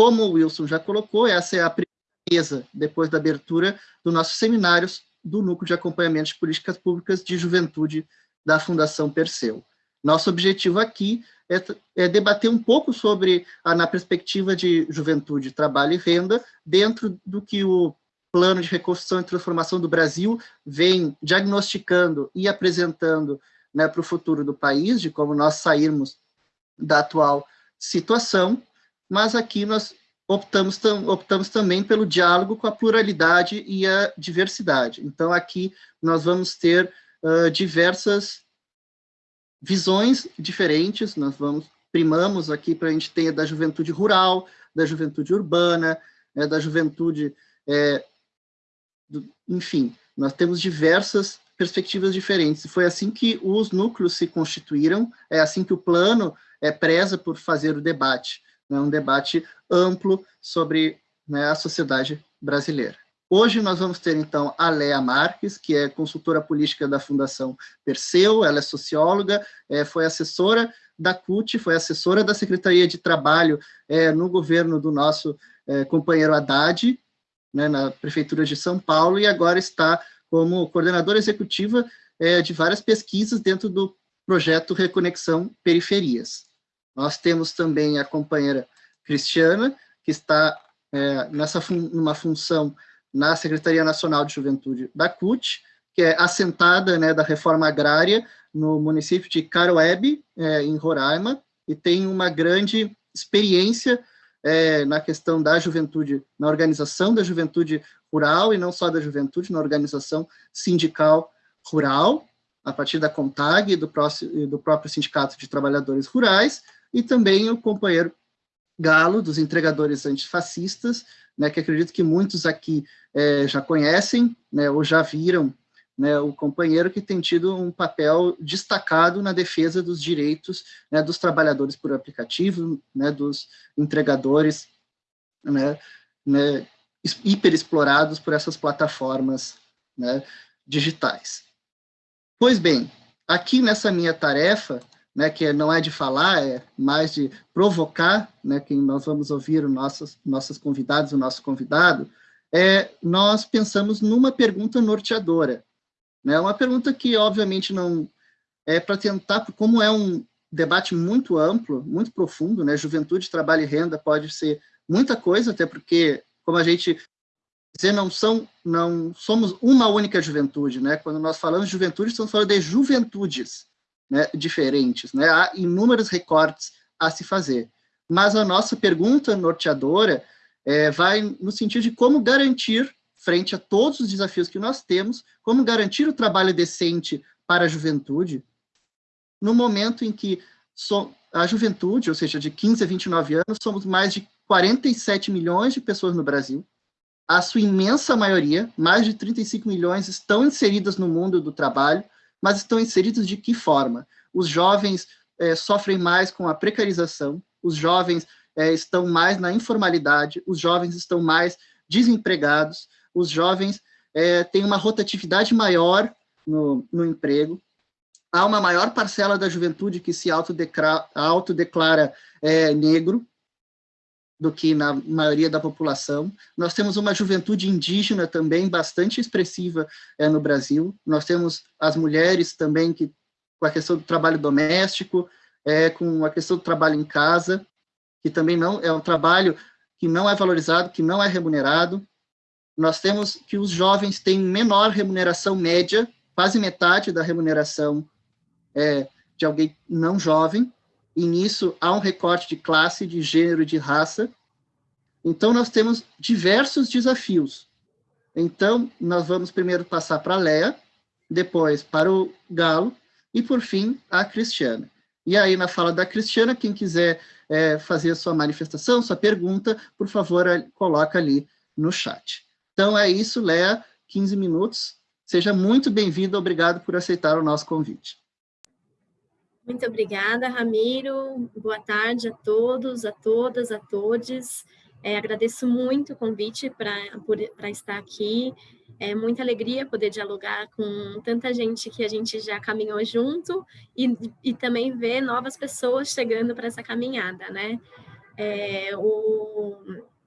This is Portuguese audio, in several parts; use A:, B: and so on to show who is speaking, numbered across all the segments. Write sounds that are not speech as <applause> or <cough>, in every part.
A: como o Wilson já colocou, essa é a primeira mesa, depois da abertura do nosso seminários do Núcleo de Acompanhamento de Políticas Públicas de Juventude da Fundação Perseu. Nosso objetivo aqui é, é, debater um pouco sobre, a, na perspectiva de juventude, trabalho e renda, dentro do que o Plano de Reconstrução e Transformação do Brasil vem diagnosticando e apresentando né, para o futuro do país, de como nós sairmos da atual situação, mas aqui nós optamos, tam, optamos também pelo diálogo com a pluralidade e a diversidade. Então, aqui nós vamos ter uh, diversas visões diferentes, nós vamos primamos aqui para a gente ter da juventude rural, da juventude urbana, né, da juventude, é, do, enfim, nós temos diversas perspectivas diferentes. Foi assim que os núcleos se constituíram, é assim que o plano é, preza por fazer o debate né, um debate amplo sobre né, a sociedade brasileira. Hoje nós vamos ter, então, a Lea Marques, que é consultora política da Fundação Perseu, ela é socióloga, é, foi assessora da CUT, foi assessora da Secretaria de Trabalho é, no governo do nosso é, companheiro Haddad, né, na Prefeitura de São Paulo, e agora está como coordenadora executiva é, de várias pesquisas dentro do projeto Reconexão Periferias. Nós temos também a companheira Cristiana, que está é, nessa fun numa função na Secretaria Nacional de Juventude da CUT, que é assentada né, da reforma agrária no município de Caroebe, é, em Roraima, e tem uma grande experiência é, na questão da juventude, na organização da juventude rural, e não só da juventude, na organização sindical rural, a partir da CONTAG e do, do próprio Sindicato de Trabalhadores Rurais, e também o companheiro Galo, dos entregadores antifascistas, né, que acredito que muitos aqui é, já conhecem, né, ou já viram, né, o companheiro que tem tido um papel destacado na defesa dos direitos né, dos trabalhadores por aplicativo, né, dos entregadores né, né, hiperexplorados por essas plataformas né, digitais. Pois bem, aqui nessa minha tarefa, né, que não é de falar, é mais de provocar, né, quem nós vamos ouvir, os nossos, nossos convidados, o nosso convidado, é, nós pensamos numa pergunta norteadora. Né, uma pergunta que, obviamente, não é para tentar, como é um debate muito amplo, muito profundo, né, juventude, trabalho e renda pode ser muita coisa, até porque, como a gente dizer, não são, não somos uma única juventude, né, quando nós falamos de juventude, estamos falando de juventudes, né, diferentes. Né? Há inúmeros recortes a se fazer. Mas a nossa pergunta norteadora é, vai no sentido de como garantir, frente a todos os desafios que nós temos, como garantir o trabalho decente para a juventude, no momento em que so, a juventude, ou seja, de 15 a 29 anos, somos mais de 47 milhões de pessoas no Brasil, a sua imensa maioria, mais de 35 milhões, estão inseridas no mundo do trabalho, mas estão inseridos de que forma? Os jovens é, sofrem mais com a precarização, os jovens é, estão mais na informalidade, os jovens estão mais desempregados, os jovens é, têm uma rotatividade maior no, no emprego, há uma maior parcela da juventude que se autodeclara, autodeclara é, negro, do que na maioria da população. Nós temos uma juventude indígena também bastante expressiva é, no Brasil. Nós temos as mulheres também que com a questão do trabalho doméstico, é, com a questão do trabalho em casa, que também não é um trabalho que não é valorizado, que não é remunerado. Nós temos que os jovens têm menor remuneração média, quase metade da remuneração é, de alguém não jovem, e nisso há um recorte de classe, de gênero de raça. Então, nós temos diversos desafios. Então, nós vamos primeiro passar para a Léa, depois para o Galo, e, por fim, a Cristiana. E aí, na fala da Cristiana, quem quiser é, fazer a sua manifestação, sua pergunta, por favor, coloca ali no chat. Então, é isso, Léa, 15 minutos. Seja muito bem-vindo, obrigado por aceitar o nosso convite.
B: Muito obrigada, Ramiro. Boa tarde a todos, a todas, a todos. É, agradeço muito o convite para estar aqui. É muita alegria poder dialogar com tanta gente que a gente já caminhou junto e, e também ver novas pessoas chegando para essa caminhada, né? É, o,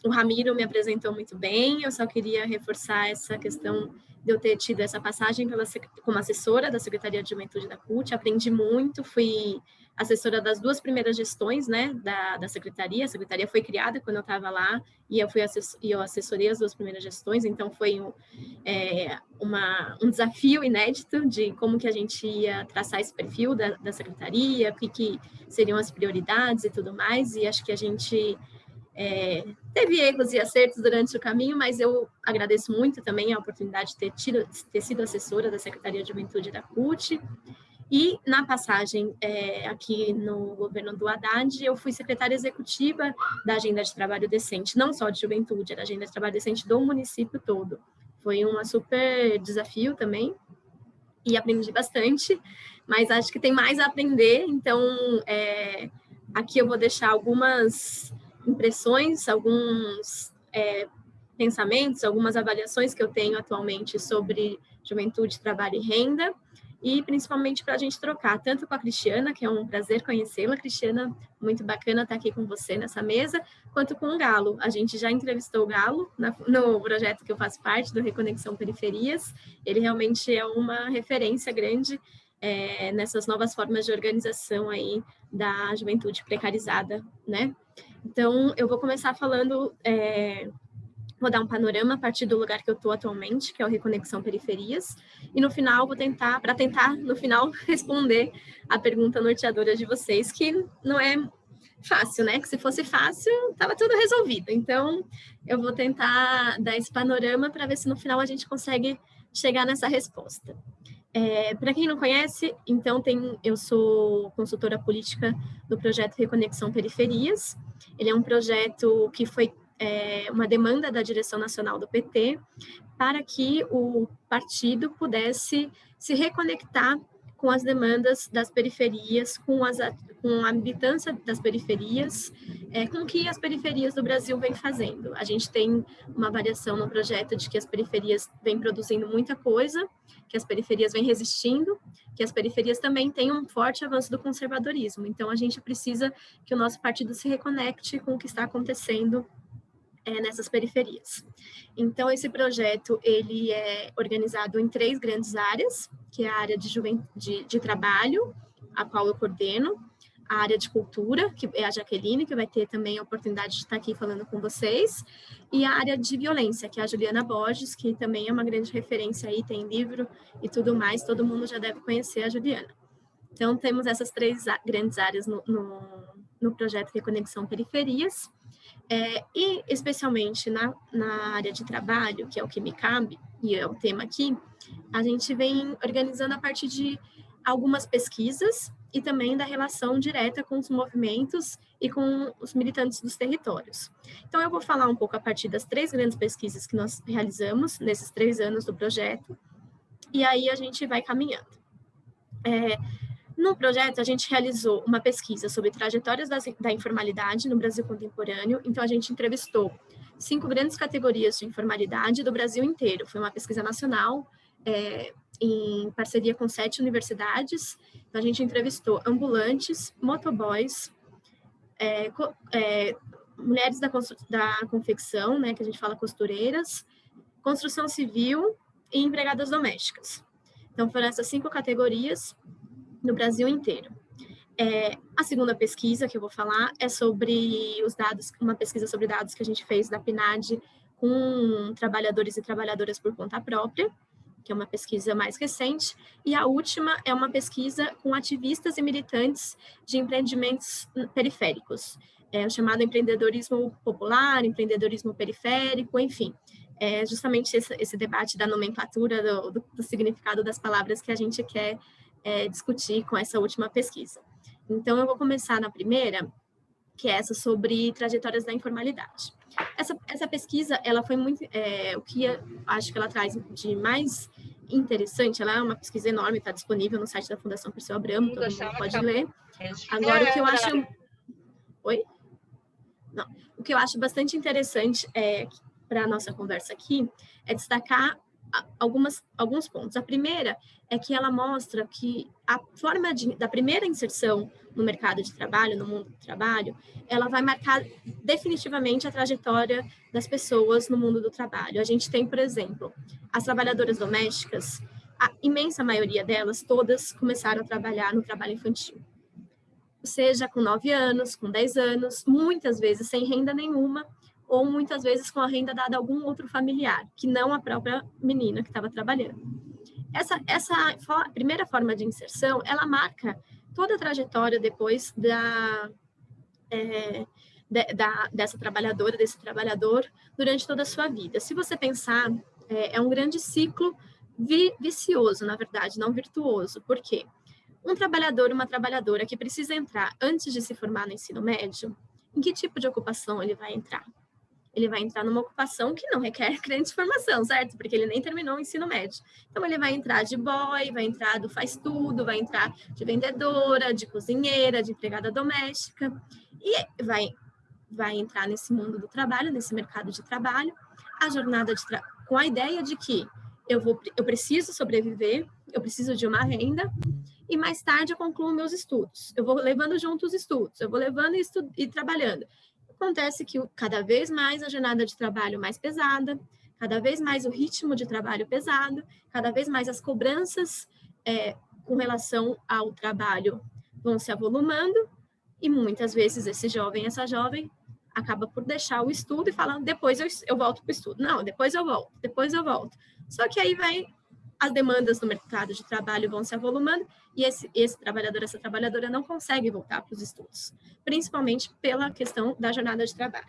B: o Ramiro me apresentou muito bem, eu só queria reforçar essa questão de eu ter tido essa passagem pela, como assessora da Secretaria de Juventude da CUT, aprendi muito, fui assessora das duas primeiras gestões né, da, da secretaria. A secretaria foi criada quando eu estava lá e eu, fui assess e eu assessorei as duas primeiras gestões, então foi um, é, uma, um desafio inédito de como que a gente ia traçar esse perfil da, da secretaria, o que, que seriam as prioridades e tudo mais, e acho que a gente é, teve erros e acertos durante o caminho, mas eu agradeço muito também a oportunidade de ter, tido, ter sido assessora da Secretaria de Juventude da CUT, e na passagem é, aqui no governo do Haddad, eu fui secretária executiva da Agenda de Trabalho Decente, não só de juventude, era a Agenda de Trabalho Decente do município todo. Foi um super desafio também, e aprendi bastante, mas acho que tem mais a aprender, então é, aqui eu vou deixar algumas impressões, alguns é, pensamentos, algumas avaliações que eu tenho atualmente sobre juventude, trabalho e renda, e principalmente para a gente trocar, tanto com a Cristiana, que é um prazer conhecê-la, Cristiana, muito bacana estar aqui com você nessa mesa, quanto com o Galo. A gente já entrevistou o Galo na, no projeto que eu faço parte, do Reconexão Periferias, ele realmente é uma referência grande é, nessas novas formas de organização aí da juventude precarizada, né? Então, eu vou começar falando é, Vou dar um panorama a partir do lugar que eu estou atualmente, que é o Reconexão Periferias, e no final vou tentar, para tentar, no final, <laughs> responder a pergunta norteadora de vocês, que não é fácil, né? Que se fosse fácil, estava tudo resolvido. Então, eu vou tentar dar esse panorama para ver se no final a gente consegue chegar nessa resposta. É, para quem não conhece, então tem, eu sou consultora política do projeto Reconexão Periferias. Ele é um projeto que foi é, uma demanda da direção nacional do PT para que o partido pudesse se reconectar com as demandas das periferias, com, as, com a militância das periferias, é, com o que as periferias do Brasil vêm fazendo. A gente tem uma variação no projeto de que as periferias vêm produzindo muita coisa, que as periferias vêm resistindo, que as periferias também têm um forte avanço do conservadorismo. Então, a gente precisa que o nosso partido se reconecte com o que está acontecendo é, nessas periferias. Então, esse projeto ele é organizado em três grandes áreas, que é a área de, de, de trabalho, a qual eu coordeno, a área de cultura, que é a Jaqueline, que vai ter também a oportunidade de estar aqui falando com vocês, e a área de violência, que é a Juliana Borges, que também é uma grande referência aí, tem livro e tudo mais, todo mundo já deve conhecer a Juliana. Então, temos essas três grandes áreas no, no, no projeto Reconexão Periferias, é, e especialmente na, na área de trabalho, que é o que me cabe, e é o tema aqui, a gente vem organizando a partir de algumas pesquisas e também da relação direta com os movimentos e com os militantes dos territórios. Então, eu vou falar um pouco a partir das três grandes pesquisas que nós realizamos nesses três anos do projeto, e aí a gente vai caminhando. É, no projeto, a gente realizou uma pesquisa sobre trajetórias das, da informalidade no Brasil contemporâneo, então a gente entrevistou cinco grandes categorias de informalidade do Brasil inteiro. Foi uma pesquisa nacional, é, em parceria com sete universidades. Então, a gente entrevistou ambulantes, motoboys, é, é, mulheres da, da confecção, né, que a gente fala costureiras, construção civil e empregadas domésticas. Então, foram essas cinco categorias no Brasil inteiro. É, a segunda pesquisa que eu vou falar é sobre os dados, uma pesquisa sobre dados que a gente fez da PNAD com trabalhadores e trabalhadoras por conta própria, que é uma pesquisa mais recente, e a última é uma pesquisa com ativistas e militantes de empreendimentos periféricos, é chamado empreendedorismo popular, empreendedorismo periférico, enfim, é justamente esse, esse debate da nomenclatura, do, do, do significado das palavras que a gente quer é, discutir com essa última pesquisa. Então, eu vou começar na primeira, que é essa sobre trajetórias da informalidade. Essa, essa pesquisa, ela foi muito, é, o que acho que ela traz de mais interessante, ela é uma pesquisa enorme, está disponível no site da Fundação Perseu Abramo, todo mundo pode ler. Agora, o que eu acho... Oi? Não. O que eu acho bastante interessante é, para a nossa conversa aqui, é destacar algumas, alguns pontos. A primeira é que ela mostra que a forma de, da primeira inserção no mercado de trabalho, no mundo do trabalho, ela vai marcar definitivamente a trajetória das pessoas no mundo do trabalho. A gente tem, por exemplo, as trabalhadoras domésticas, a imensa maioria delas, todas começaram a trabalhar no trabalho infantil. Seja com 9 anos, com 10 anos, muitas vezes sem renda nenhuma, ou muitas vezes com a renda dada a algum outro familiar, que não a própria menina que estava trabalhando. Essa, essa for, primeira forma de inserção, ela marca toda a trajetória depois da, é, de, da, dessa trabalhadora, desse trabalhador, durante toda a sua vida. Se você pensar, é, é um grande ciclo vi, vicioso, na verdade, não virtuoso. Por quê? Um trabalhador, uma trabalhadora que precisa entrar antes de se formar no ensino médio, em que tipo de ocupação ele vai entrar? Ele vai entrar numa ocupação que não requer <laughs> grande formação, certo? Porque ele nem terminou o ensino médio. Então, ele vai entrar de boy, vai entrar do faz tudo, vai entrar de vendedora, de cozinheira, de empregada doméstica, e vai, vai entrar nesse mundo do trabalho, nesse mercado de trabalho, a jornada de com a ideia de que eu, vou, eu preciso sobreviver, eu preciso de uma renda, e mais tarde eu concluo meus estudos. Eu vou levando junto os estudos, eu vou levando e, estu e trabalhando. Acontece que cada vez mais a jornada de trabalho mais pesada, cada vez mais o ritmo de trabalho pesado, cada vez mais as cobranças é, com relação ao trabalho vão se avolumando e muitas vezes esse jovem, essa jovem, acaba por deixar o estudo e falando depois eu, eu volto para o estudo. Não, depois eu volto, depois eu volto. Só que aí vai as demandas no mercado de trabalho vão se avolumando e esse, esse trabalhador, essa trabalhadora não consegue voltar para os estudos, principalmente pela questão da jornada de trabalho.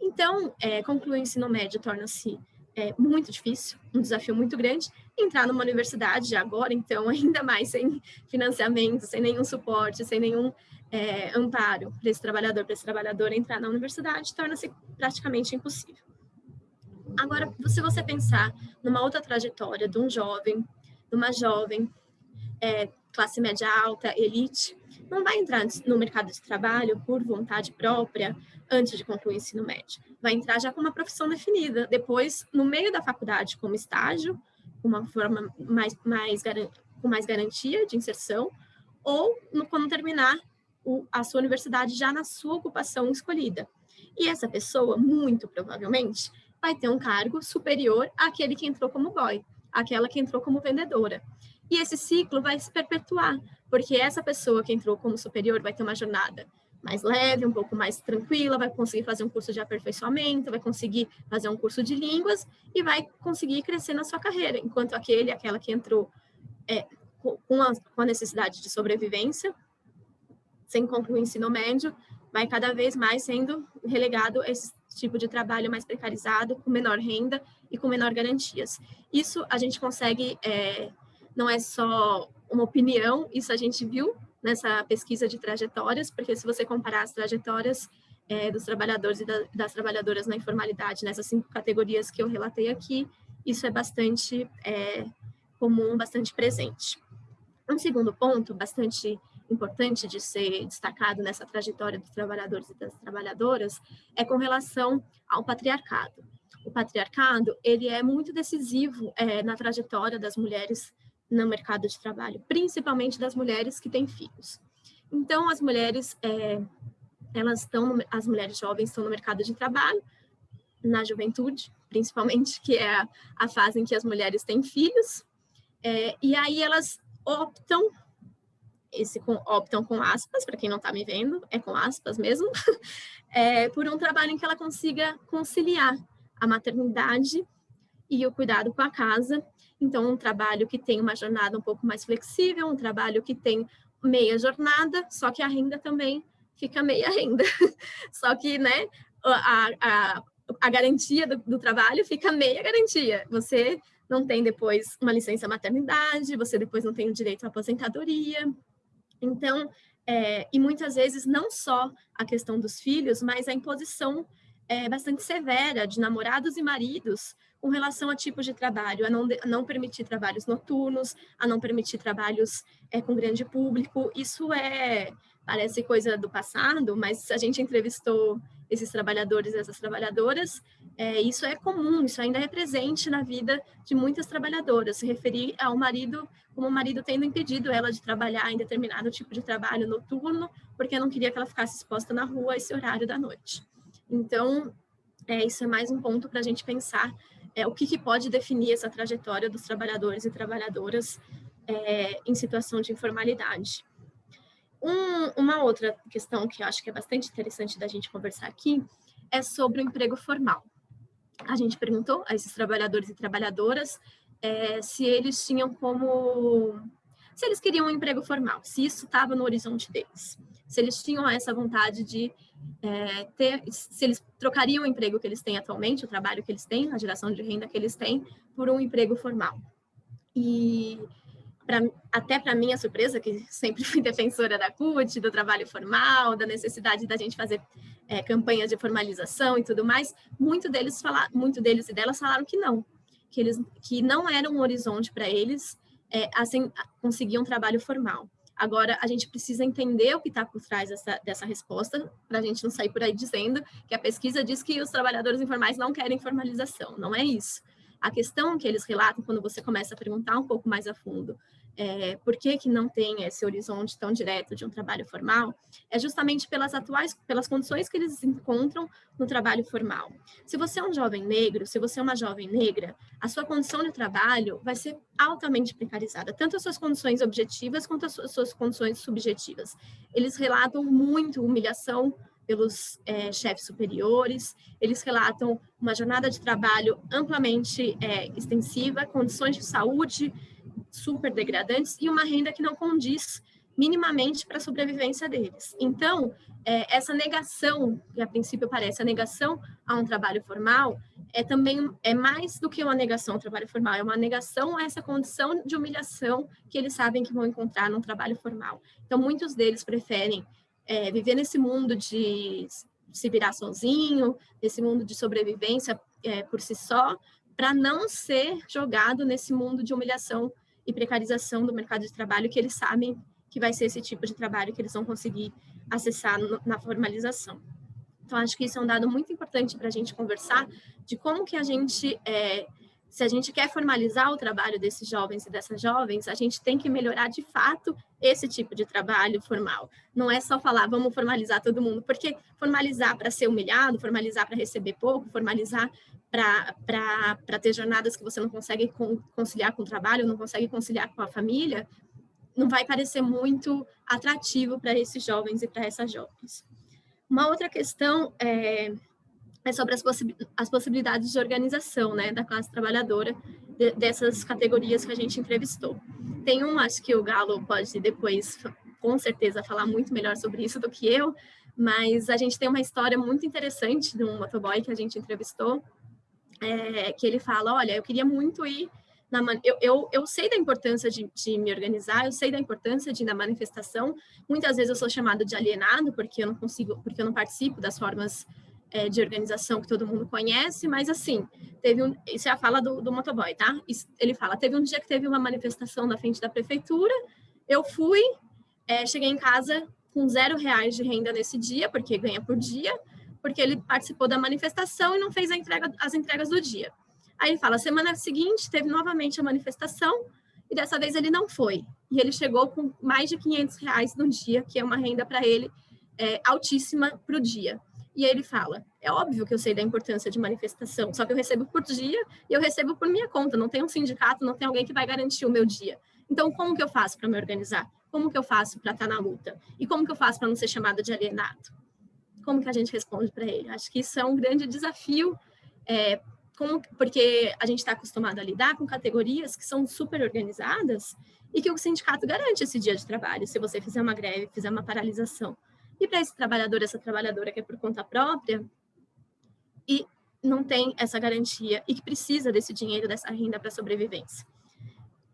B: Então, é, concluir o ensino médio torna-se é, muito difícil, um desafio muito grande. Entrar numa universidade agora, então, <laughs> ainda mais sem financiamento, sem nenhum suporte, sem nenhum é, amparo para esse trabalhador, para esse trabalhador entrar na universidade, torna-se praticamente impossível. Agora, se você pensar numa outra trajetória de um jovem, de uma jovem, é, classe média alta, elite, não vai entrar no mercado de trabalho por vontade própria antes de concluir o ensino médio. Vai entrar já com uma profissão definida. Depois, no meio da faculdade, como estágio, uma forma mais, mais com mais garantia de inserção, ou no, quando terminar o, a sua universidade já na sua ocupação escolhida. E essa pessoa, muito provavelmente, vai ter um cargo superior àquele que entrou como boy, aquela que entrou como vendedora. E esse ciclo vai se perpetuar, porque essa pessoa que entrou como superior vai ter uma jornada mais leve, um pouco mais tranquila, vai conseguir fazer um curso de aperfeiçoamento, vai conseguir fazer um curso de línguas e vai conseguir crescer na sua carreira, enquanto aquele, aquela que entrou é, com, a, com a necessidade de sobrevivência, sem concluir o ensino médio, vai cada vez mais sendo relegado a esse tipo de trabalho mais precarizado, com menor renda e com menor garantias. Isso a gente consegue, é, não é só uma opinião, isso a gente viu nessa pesquisa de trajetórias, porque se você comparar as trajetórias é, dos trabalhadores e da, das trabalhadoras na informalidade, nessas cinco categorias que eu relatei aqui, isso é bastante é, comum, bastante presente. Um segundo ponto, bastante importante de ser destacado nessa trajetória dos trabalhadores e das trabalhadoras é com relação ao patriarcado. O patriarcado ele é muito decisivo é, na trajetória das mulheres no mercado de trabalho, principalmente das mulheres que têm filhos. Então, as mulheres, é, elas estão, as mulheres jovens estão no mercado de trabalho, na juventude, principalmente, que é a, a fase em que as mulheres têm filhos, é, e aí elas optam esse com, optam com aspas, para quem não está me vendo, é com aspas mesmo, <laughs> é, por um trabalho em que ela consiga conciliar a maternidade e o cuidado com a casa. Então, um trabalho que tem uma jornada um pouco mais flexível, um trabalho que tem meia jornada, só que a renda também fica meia renda. <laughs> só que, né, a, a, a garantia do, do trabalho fica meia garantia. Você não tem depois uma licença maternidade, você depois não tem o direito à aposentadoria, então, é, e muitas vezes não só a questão dos filhos, mas a imposição é, bastante severa de namorados e maridos com relação a tipos de trabalho, a não, a não permitir trabalhos noturnos, a não permitir trabalhos é, com grande público. Isso é parece coisa do passado, mas a gente entrevistou esses trabalhadores e essas trabalhadoras, é, isso é comum, isso ainda é presente na vida de muitas trabalhadoras, se referir ao marido, como o marido tendo impedido ela de trabalhar em determinado tipo de trabalho noturno, porque não queria que ela ficasse exposta na rua a esse horário da noite. Então, é, isso é mais um ponto para a gente pensar é, o que, que, pode definir essa trajetória dos trabalhadores e trabalhadoras é, em situação de informalidade. Um, uma outra questão que eu acho que é bastante interessante da gente conversar aqui é sobre o emprego formal. A gente perguntou a esses trabalhadores e trabalhadoras é, se eles tinham como... se eles queriam um emprego formal, se isso estava no horizonte deles, se eles tinham essa vontade de é, ter, se eles trocariam o emprego que eles têm atualmente, o trabalho que eles têm, a geração de renda que eles têm, por um emprego formal. E pra, até para minha surpresa, que sempre <laughs> fui defensora da CUT, do trabalho formal, da necessidade da gente fazer é, campanhas de formalização e tudo mais, muito deles, fala, muito deles e delas falaram que não, que, eles, que não era um horizonte para eles é, assim, conseguir um trabalho formal. Agora, a gente precisa entender o que está por trás dessa, dessa resposta, para a gente não sair por aí dizendo que a pesquisa diz que os trabalhadores informais não querem formalização. Não é isso. A questão que eles relatam, quando você começa a perguntar um pouco mais a fundo, é, por que, que não tem esse horizonte tão direto de um trabalho formal, é justamente pelas atuais, pelas condições que eles encontram no trabalho formal. Se você é um jovem negro, se você é uma jovem negra, a sua condição de trabalho vai ser altamente precarizada, tanto as suas condições objetivas quanto as suas condições subjetivas. Eles relatam muito humilhação pelos é, chefes superiores, eles relatam uma jornada de trabalho amplamente é, extensiva, condições de saúde super degradantes e uma renda que não condiz minimamente para a sobrevivência deles. Então, é, essa negação, que a princípio parece a negação a um trabalho formal, é também é mais do que uma negação ao trabalho formal, é uma negação a essa condição de humilhação que eles sabem que vão encontrar num trabalho formal. Então, muitos deles preferem é, viver nesse mundo de se virar sozinho, nesse mundo de sobrevivência é, por si só, para não ser jogado nesse mundo de humilhação e precarização do mercado de trabalho que eles sabem que vai ser esse tipo de trabalho que eles vão conseguir acessar no, na formalização. Então, acho que isso é um dado muito importante para a gente conversar de como que a gente, é, se a gente quer formalizar o trabalho desses jovens e dessas jovens, a gente tem que melhorar de fato esse tipo de trabalho formal. Não é só falar, vamos formalizar todo mundo, porque formalizar para ser humilhado, formalizar para receber pouco, formalizar para ter jornadas que você não consegue conciliar com o trabalho, não consegue conciliar com a família, não vai parecer muito atrativo para esses jovens e para essas jovens. Uma outra questão é, é sobre as, possi as, possibilidades de organização né, da classe trabalhadora de, dessas categorias que a gente entrevistou. Tem um, acho que o Galo pode depois, com certeza, falar muito melhor sobre isso do que eu, mas a gente tem uma história muito interessante de um motoboy que a gente entrevistou, é, que ele fala, olha, eu queria muito ir na, eu, eu, eu sei da importância de, de, me organizar, eu sei da importância de ir na manifestação, muitas vezes eu sou chamado de alienado, porque eu não consigo, porque eu não participo das formas é, de organização que todo mundo conhece, mas assim, teve um, isso é a fala do, do motoboy, tá? Ele fala, teve um dia que teve uma manifestação na frente da prefeitura, eu fui, é, cheguei em casa com zero reais de renda nesse dia, porque ganha por dia, porque ele participou da manifestação e não fez entrega, as entregas do dia. Aí ele fala, semana seguinte teve novamente a manifestação e dessa vez ele não foi. E ele chegou com mais de 500 reais no dia, que é uma renda para ele é, altíssima para o dia. E aí ele fala, é óbvio que eu sei da importância de manifestação, só que eu recebo por dia e eu recebo por minha conta, não tem um sindicato, não tem alguém que vai garantir o meu dia. Então, como que eu faço para me organizar? Como que eu faço para estar tá na luta? E como que eu faço para não ser chamado de alienado? como que a gente responde para ele? Acho que isso é um grande desafio, é, como, porque a gente está acostumado a lidar com categorias que são super organizadas e que o sindicato garante esse dia de trabalho, se você fizer uma greve, fizer uma paralisação. E para esse trabalhador, essa trabalhadora que é por conta própria, e não tem essa garantia e que precisa desse dinheiro, dessa renda para sobrevivência.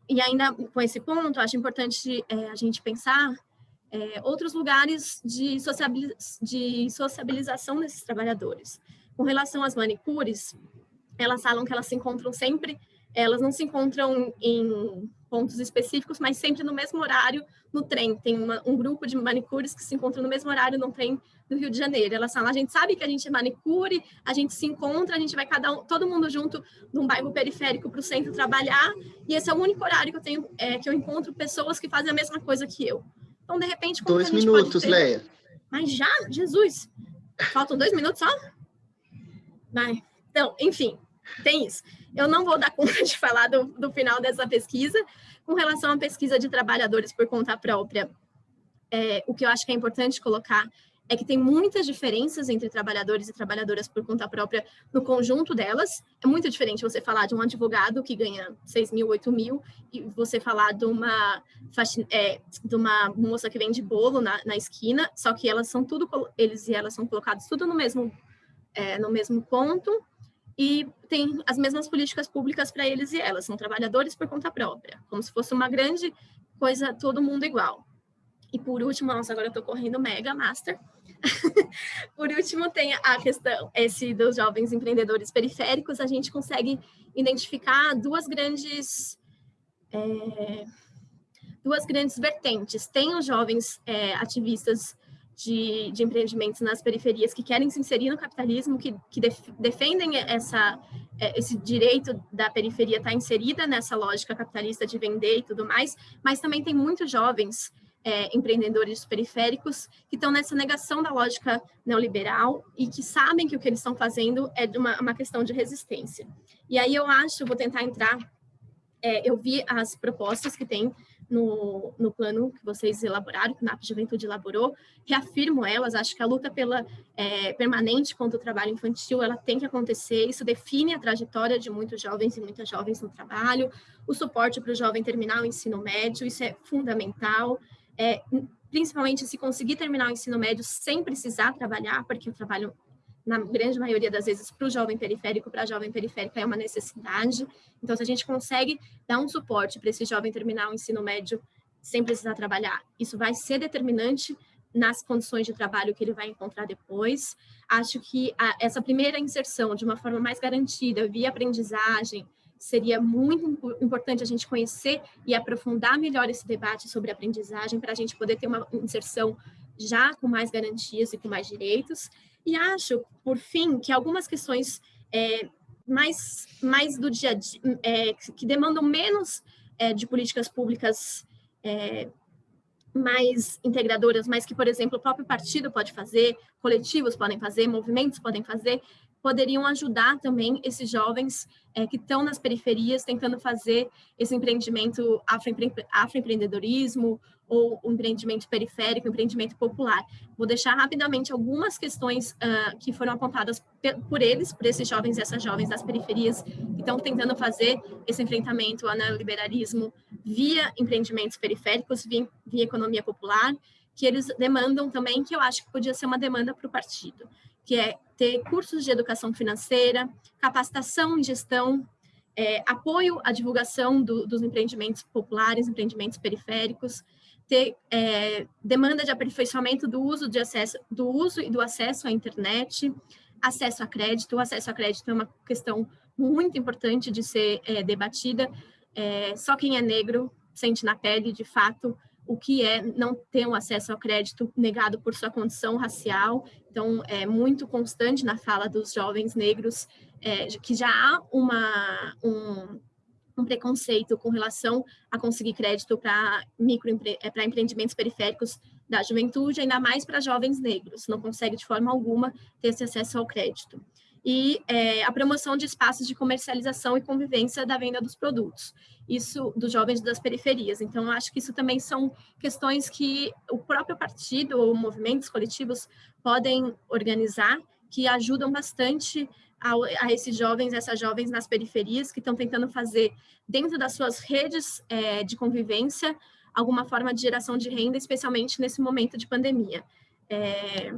B: E ainda com esse ponto, acho importante é, a gente pensar é, outros lugares de, sociabiliz de sociabilização desses trabalhadores. Com relação às manicures, elas falam que elas se encontram sempre, elas não se encontram em pontos específicos, mas sempre no mesmo horário no trem. Tem uma, um grupo de manicures que se encontram no mesmo horário no trem do Rio de Janeiro. Elas falam, a gente sabe que a gente é manicure, a gente se encontra, a gente vai cada um, todo mundo junto num bairro periférico para o centro trabalhar, e esse é o único horário que eu tenho, é, que eu encontro pessoas que fazem a mesma coisa que eu. Então, de repente...
A: Dois minutos, Leia.
B: Mas já? Jesus! Faltam dois minutos só? Vai. Então, enfim, tem isso. Eu não vou dar conta de falar do, do final dessa pesquisa. Com relação à pesquisa de trabalhadores por conta própria, é, o que eu acho que é importante colocar é que tem muitas diferenças entre trabalhadores e trabalhadoras por conta própria no conjunto delas. É muito diferente você falar de um advogado que ganha 6 mil, 8 mil, e você falar de uma, é, de uma moça que vende bolo na, na esquina, só que elas são tudo, eles e elas são colocados tudo no mesmo, é, no mesmo ponto, e tem as mesmas políticas públicas para eles e elas, são trabalhadores por conta própria, como se fosse uma grande coisa, todo mundo igual. E por último, nossa, agora eu estou correndo mega master. <laughs> por último, tem a questão, esse dos jovens empreendedores periféricos, a gente consegue identificar duas grandes, é, duas grandes vertentes. Tem os jovens é, ativistas de, de, empreendimentos nas periferias que querem se inserir no capitalismo, que, que def, defendem essa, é, esse direito da periferia estar inserida nessa lógica capitalista de vender e tudo mais, mas também tem muitos jovens é, empreendedores periféricos que estão nessa negação da lógica neoliberal e que sabem que o que eles estão fazendo é uma, uma questão de resistência. E aí eu acho, vou tentar entrar, é, eu vi as propostas que tem no, no plano que vocês elaboraram, que o NAP Juventude elaborou, reafirmo elas, acho que a luta pela é, permanente contra o trabalho infantil, ela tem que acontecer, isso define a trajetória de muitos jovens e muitas jovens no trabalho, o suporte para o jovem terminar o ensino médio, isso é fundamental, é, principalmente se conseguir terminar o ensino médio sem precisar trabalhar, porque o trabalho na grande maioria das vezes, para o jovem periférico, para a jovem periférica é uma necessidade. Então, se a gente consegue dar um suporte para esse jovem terminar o ensino médio sem precisar trabalhar, isso vai ser determinante nas condições de trabalho que ele vai encontrar depois. Acho que a, essa primeira inserção, de uma forma mais garantida, via aprendizagem, seria muito importante a gente conhecer e aprofundar melhor esse debate sobre aprendizagem, para a gente poder ter uma inserção já com mais garantias e com mais direitos. E acho, por fim, que algumas questões é, mais, mais do dia a dia, é, que demandam menos é, de políticas públicas é, mais integradoras, mas que, por exemplo, o próprio partido pode fazer, coletivos podem fazer, movimentos podem fazer, poderiam ajudar também esses jovens é, que estão nas periferias tentando fazer esse empreendimento afroempreendedorismo ou empreendimento periférico, empreendimento popular. Vou deixar rapidamente algumas questões uh, que foram apontadas por eles, por esses jovens e essas jovens das periferias que estão tentando fazer esse enfrentamento ao neoliberalismo via empreendimentos periféricos, via, via economia popular, que eles demandam também, que eu acho que podia ser uma demanda para o partido, que é ter cursos de educação financeira, capacitação em gestão, é, apoio à divulgação do, dos empreendimentos populares, empreendimentos periféricos, ter é, demanda de aperfeiçoamento do uso de acesso, do uso e do acesso à internet, acesso a crédito. O acesso a crédito é uma questão muito importante de ser é, debatida. É, só quem é negro sente na pele, de fato, o que é não ter um acesso ao crédito negado por sua condição racial. Então, é muito constante na fala dos jovens negros é, que já há uma, um, um preconceito com relação a conseguir crédito para microempre é, empreendimentos periféricos da juventude, ainda mais para jovens negros, não consegue de forma alguma ter esse acesso ao crédito. E é, a promoção de espaços de comercialização e convivência da venda dos produtos, isso dos jovens das periferias. Então, acho que isso também são questões que o próprio partido ou movimentos coletivos podem organizar, que ajudam bastante a, a, esses jovens, essas jovens nas periferias que estão tentando fazer dentro das suas redes é, de convivência alguma forma de geração de renda, especialmente nesse momento de pandemia. É,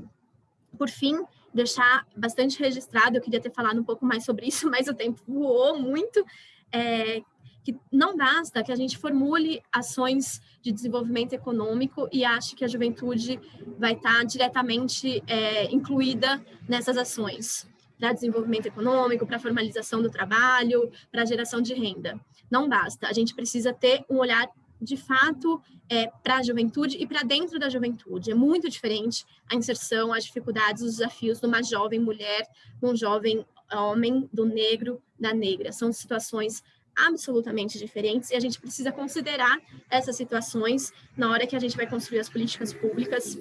B: por fim, deixar bastante registrado, eu queria ter falado um pouco mais sobre isso, <laughs> mas o tempo voou muito, é, que não basta que a gente formule ações de desenvolvimento econômico e ache que a juventude vai estar diretamente é, incluída nessas ações para desenvolvimento econômico, para formalização do trabalho, para geração de renda. Não basta, a gente precisa ter um olhar de fato é, para a juventude e para dentro da juventude. É muito diferente a inserção, as dificuldades, os desafios de uma jovem mulher, de um jovem homem, do negro, da negra. São situações absolutamente diferentes e a gente precisa considerar essas situações na hora que a gente vai construir as políticas públicas,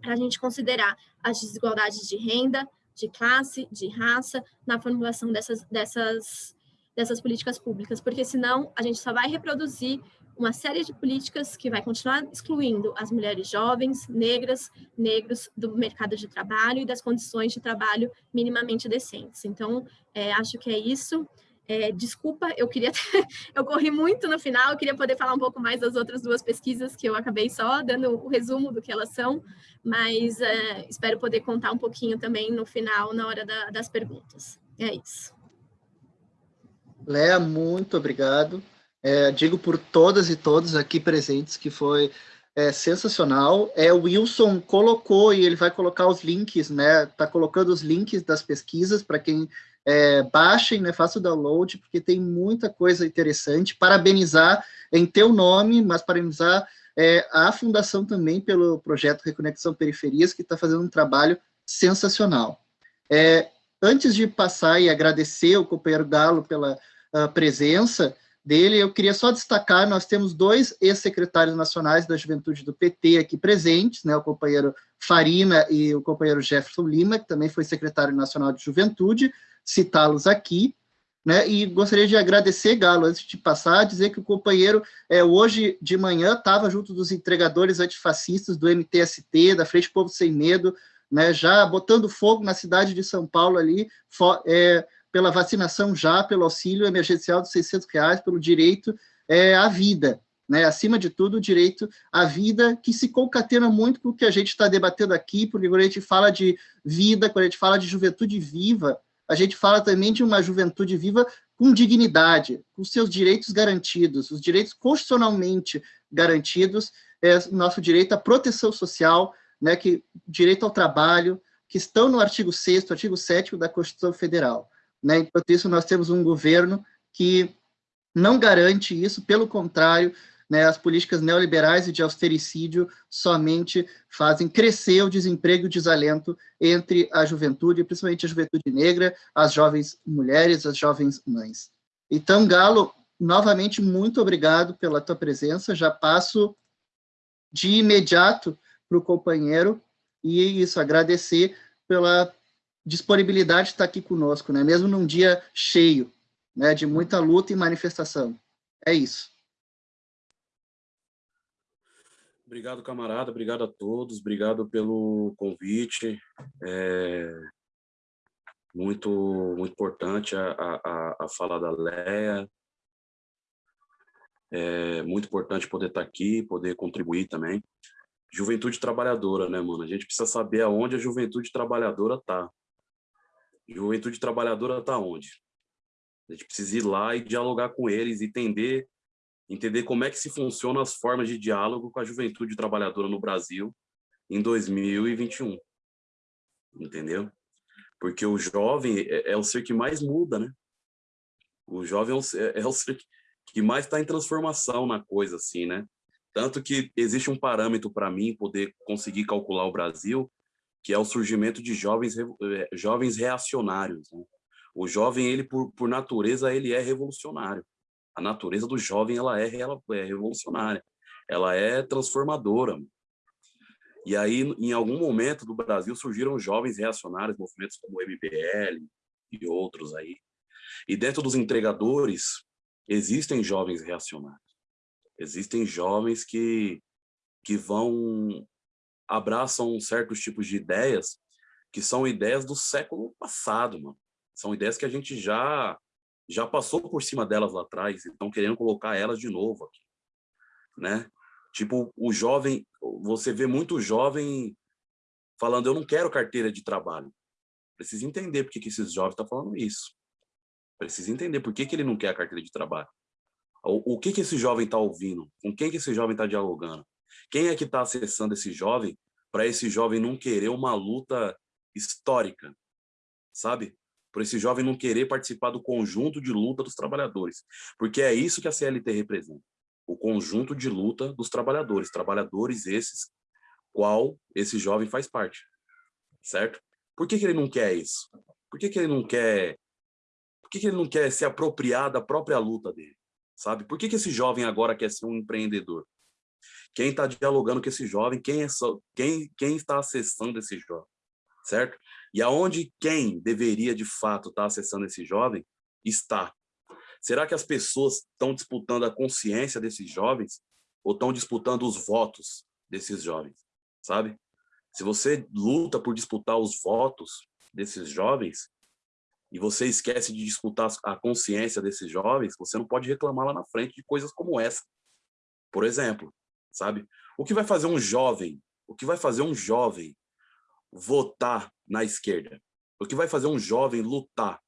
B: para a gente considerar as desigualdades de renda, de classe, de raça, na formulação dessas, dessas, dessas políticas públicas, porque senão a gente só vai reproduzir uma série de políticas que vai continuar excluindo as mulheres jovens, negras, negros do mercado de trabalho e das condições de trabalho minimamente decentes. Então, é, acho que é isso. É, desculpa, eu queria, <laughs> eu corri muito no final, eu queria poder falar um pouco mais das outras duas pesquisas que eu acabei só dando o resumo do que elas são, mas é, espero poder contar um pouquinho também no final, na hora da, das perguntas. É isso.
A: Léa, muito obrigado. É, digo por todas e todos aqui presentes que foi é, sensacional. É, o Wilson colocou e ele vai colocar os links, né? Está colocando os links das pesquisas para quem é, baixem, né, façam o download, porque tem muita coisa interessante. Parabenizar em teu nome, mas parabenizar é, a Fundação também pelo projeto Reconexão Periferias, que está fazendo um trabalho sensacional. É, antes de passar e agradecer o companheiro Galo pela uh, presença dele, eu queria só destacar, nós temos dois ex-secretários nacionais da juventude do PT aqui presentes, né, o companheiro Farina e o companheiro Jefferson Lima, que também foi secretário nacional de juventude, citá-los aqui, né? E gostaria de agradecer, Galo, antes de passar, dizer que o companheiro, é, hoje de manhã, estava junto dos entregadores antifascistas do MTST, da Frente Povo Sem Medo, né, já botando fogo na cidade de São Paulo ali, é, pela vacinação já, pelo auxílio emergencial de 600 reais, pelo direito é, à vida, né, acima de tudo, o direito à vida, que se concatena muito com o que a gente está debatendo aqui, porque quando a gente fala de vida, quando a gente fala de juventude viva, a gente fala também de uma juventude viva com dignidade, com seus direitos garantidos, os direitos constitucionalmente garantidos, é, nosso direito à proteção social, né, que, direito ao trabalho, que estão no artigo 6 artigo 7 da Constituição Federal. Né? Enquanto isso, nós temos um governo que não garante isso, pelo contrário, né, as políticas neoliberais e de austericídio somente fazem crescer o desemprego e o desalento entre a juventude, principalmente a juventude negra, as jovens mulheres, as jovens mães. Então, Galo, novamente, muito obrigado pela tua presença, já passo de imediato para o companheiro, e isso, agradecer pela disponibilidade de estar aqui conosco, né? mesmo num dia cheio, né? de muita luta e manifestação. É isso.
C: Obrigado, camarada. Obrigado a todos. Obrigado pelo convite. É muito, muito importante a, a, a fala da Leia. É muito importante poder estar aqui, poder contribuir também. Juventude trabalhadora, né, mano? A gente precisa saber aonde a juventude trabalhadora tá. Juventude trabalhadora tá onde? A gente precisa ir lá e dialogar com eles, entender entender como é que se funcionam as formas de diálogo com a juventude trabalhadora no Brasil em 2021. Entendeu? Porque o jovem é, é o ser que mais muda, né? O jovem é é, é o ser que mais está em transformação na coisa, assim, né? Tanto que existe um parâmetro para mim poder conseguir calcular o Brasil, que é o surgimento de jovens, é, jovens reacionários. Né? O jovem, ele por, por natureza, ele é revolucionário a natureza do jovem ela é, ela é revolucionária, ela é transformadora. E aí, em algum momento do Brasil, surgiram jovens reacionários, movimentos como o MBL e outros aí. E dentro dos entregadores, existem jovens reacionários. Existem jovens que, que vão, abraçam certos tipos de ideias que são ideias do século passado, mano. São ideias que a gente já já passou por cima delas lá atrás estão querendo colocar elas de novo aqui, né? Tipo, o jovem, você vê muito jovem falando, eu não quero carteira de trabalho. Precisa entender por que, que esses jovens estão tá falando isso. Precisa entender por que, que ele não quer a carteira de trabalho. O, o que, que esse jovem está ouvindo? Com quem que esse jovem está dialogando? Quem é que está acessando esse jovem para esse jovem não querer uma luta histórica, sabe? por esse jovem não querer participar do conjunto de luta dos trabalhadores, porque é isso que a CLT representa, o conjunto de luta dos trabalhadores, trabalhadores esses, qual esse jovem faz parte, certo? Por que, que ele não quer isso? Por que, que ele não quer por que, que ele não quer se apropriar da própria luta dele? Sabe? Por que, que esse jovem agora quer ser um empreendedor? Quem está dialogando com esse jovem? Quem, é só, quem, quem está acessando esse jovem? Certo? E aonde quem deveria, de fato, estar tá acessando esse jovem está? Será que as pessoas estão disputando a consciência desses jovens ou estão disputando os votos desses jovens? Sabe? Se você luta por disputar os votos desses jovens, e você esquece de disputar a consciência desses jovens, você não pode reclamar lá na frente de coisas como essa. Por exemplo, sabe? O que vai fazer um jovem, o que vai fazer um jovem votar na esquerda? O que vai fazer um jovem lutar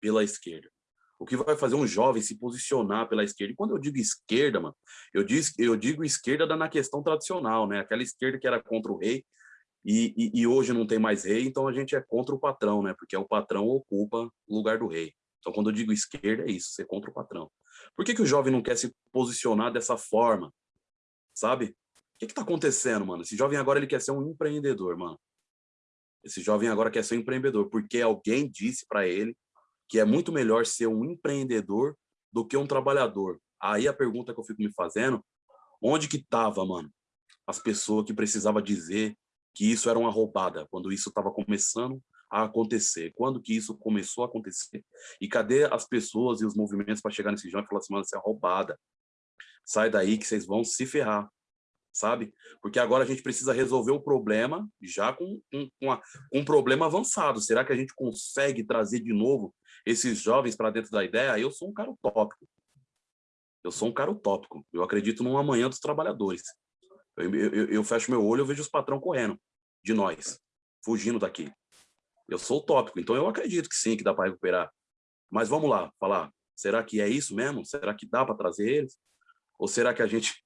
C: pela esquerda? O que vai fazer um jovem se posicionar pela esquerda? E quando eu digo esquerda, mano, eu digo, eu digo esquerda na questão tradicional, né? Aquela esquerda que era contra o rei, e, e, e, hoje não tem mais rei, então a gente é contra o patrão, né? Porque o patrão ocupa o lugar do rei. Então, quando eu digo esquerda, é isso, ser contra o patrão. Por que, que o jovem não quer se posicionar dessa forma? Sabe? O que está acontecendo, mano? Esse jovem agora ele quer ser um empreendedor, mano. Esse jovem agora quer ser um empreendedor, porque alguém disse para ele que é muito melhor ser um empreendedor do que um trabalhador. Aí a pergunta que eu fico me fazendo, onde que tava, mano? As pessoas que precisavam dizer que isso era uma roubada, quando isso estava começando a acontecer. Quando que isso começou a acontecer? E cadê as pessoas e os movimentos para chegar nesse jogo e falar assim, mano, isso é roubada. Sai daí que vocês vão se ferrar, sabe? Porque agora a gente precisa resolver o problema já com, com, com, a, com um problema avançado. Será que a gente consegue trazer de novo esses jovens para dentro da ideia? Eu sou um cara utópico. Eu sou um cara utópico. Eu acredito num amanhã dos trabalhadores. Eu, eu, eu fecho meu olho e vejo os patrão correndo de nós, fugindo daqui. Eu sou utópico, então eu acredito que sim, que dá para recuperar. Mas vamos lá, falar, será que é isso mesmo? Será que dá para trazer eles? Ou será que a gente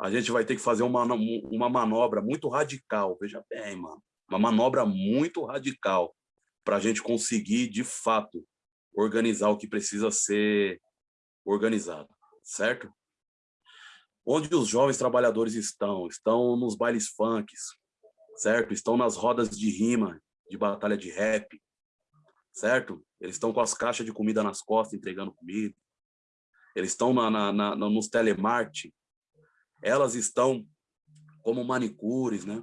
C: a gente vai ter que fazer uma, uma manobra muito radical? Veja bem, mano, uma manobra muito radical para a gente conseguir, de fato, organizar o que precisa ser organizado, certo? Onde os jovens trabalhadores estão? Estão nos bailes funks, certo? Estão nas rodas de rima, de batalha de rap, certo? Eles estão com as caixas de comida nas costas, entregando comida. Eles estão na, na, na, nos telemarketing. Elas estão como manicures, né?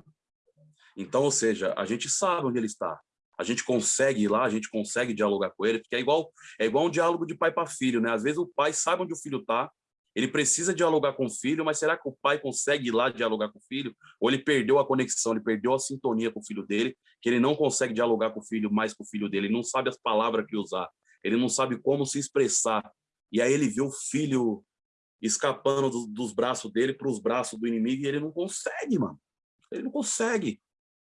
C: Então, ou seja, a gente sabe onde ele está. A gente consegue ir lá, a gente consegue dialogar com ele, porque é igual, é igual um diálogo de pai para filho, né? Às vezes o pai sabe onde o filho está, ele precisa dialogar com o filho, mas será que o pai consegue ir lá dialogar com o filho? Ou ele perdeu a conexão, ele perdeu a sintonia com o filho dele, que ele não consegue dialogar com o filho mais com o filho dele, ele não sabe as palavras que usar, ele não sabe como se expressar. E aí ele vê o filho escapando do, dos braços dele para os braços do inimigo e ele não consegue, mano. Ele não consegue.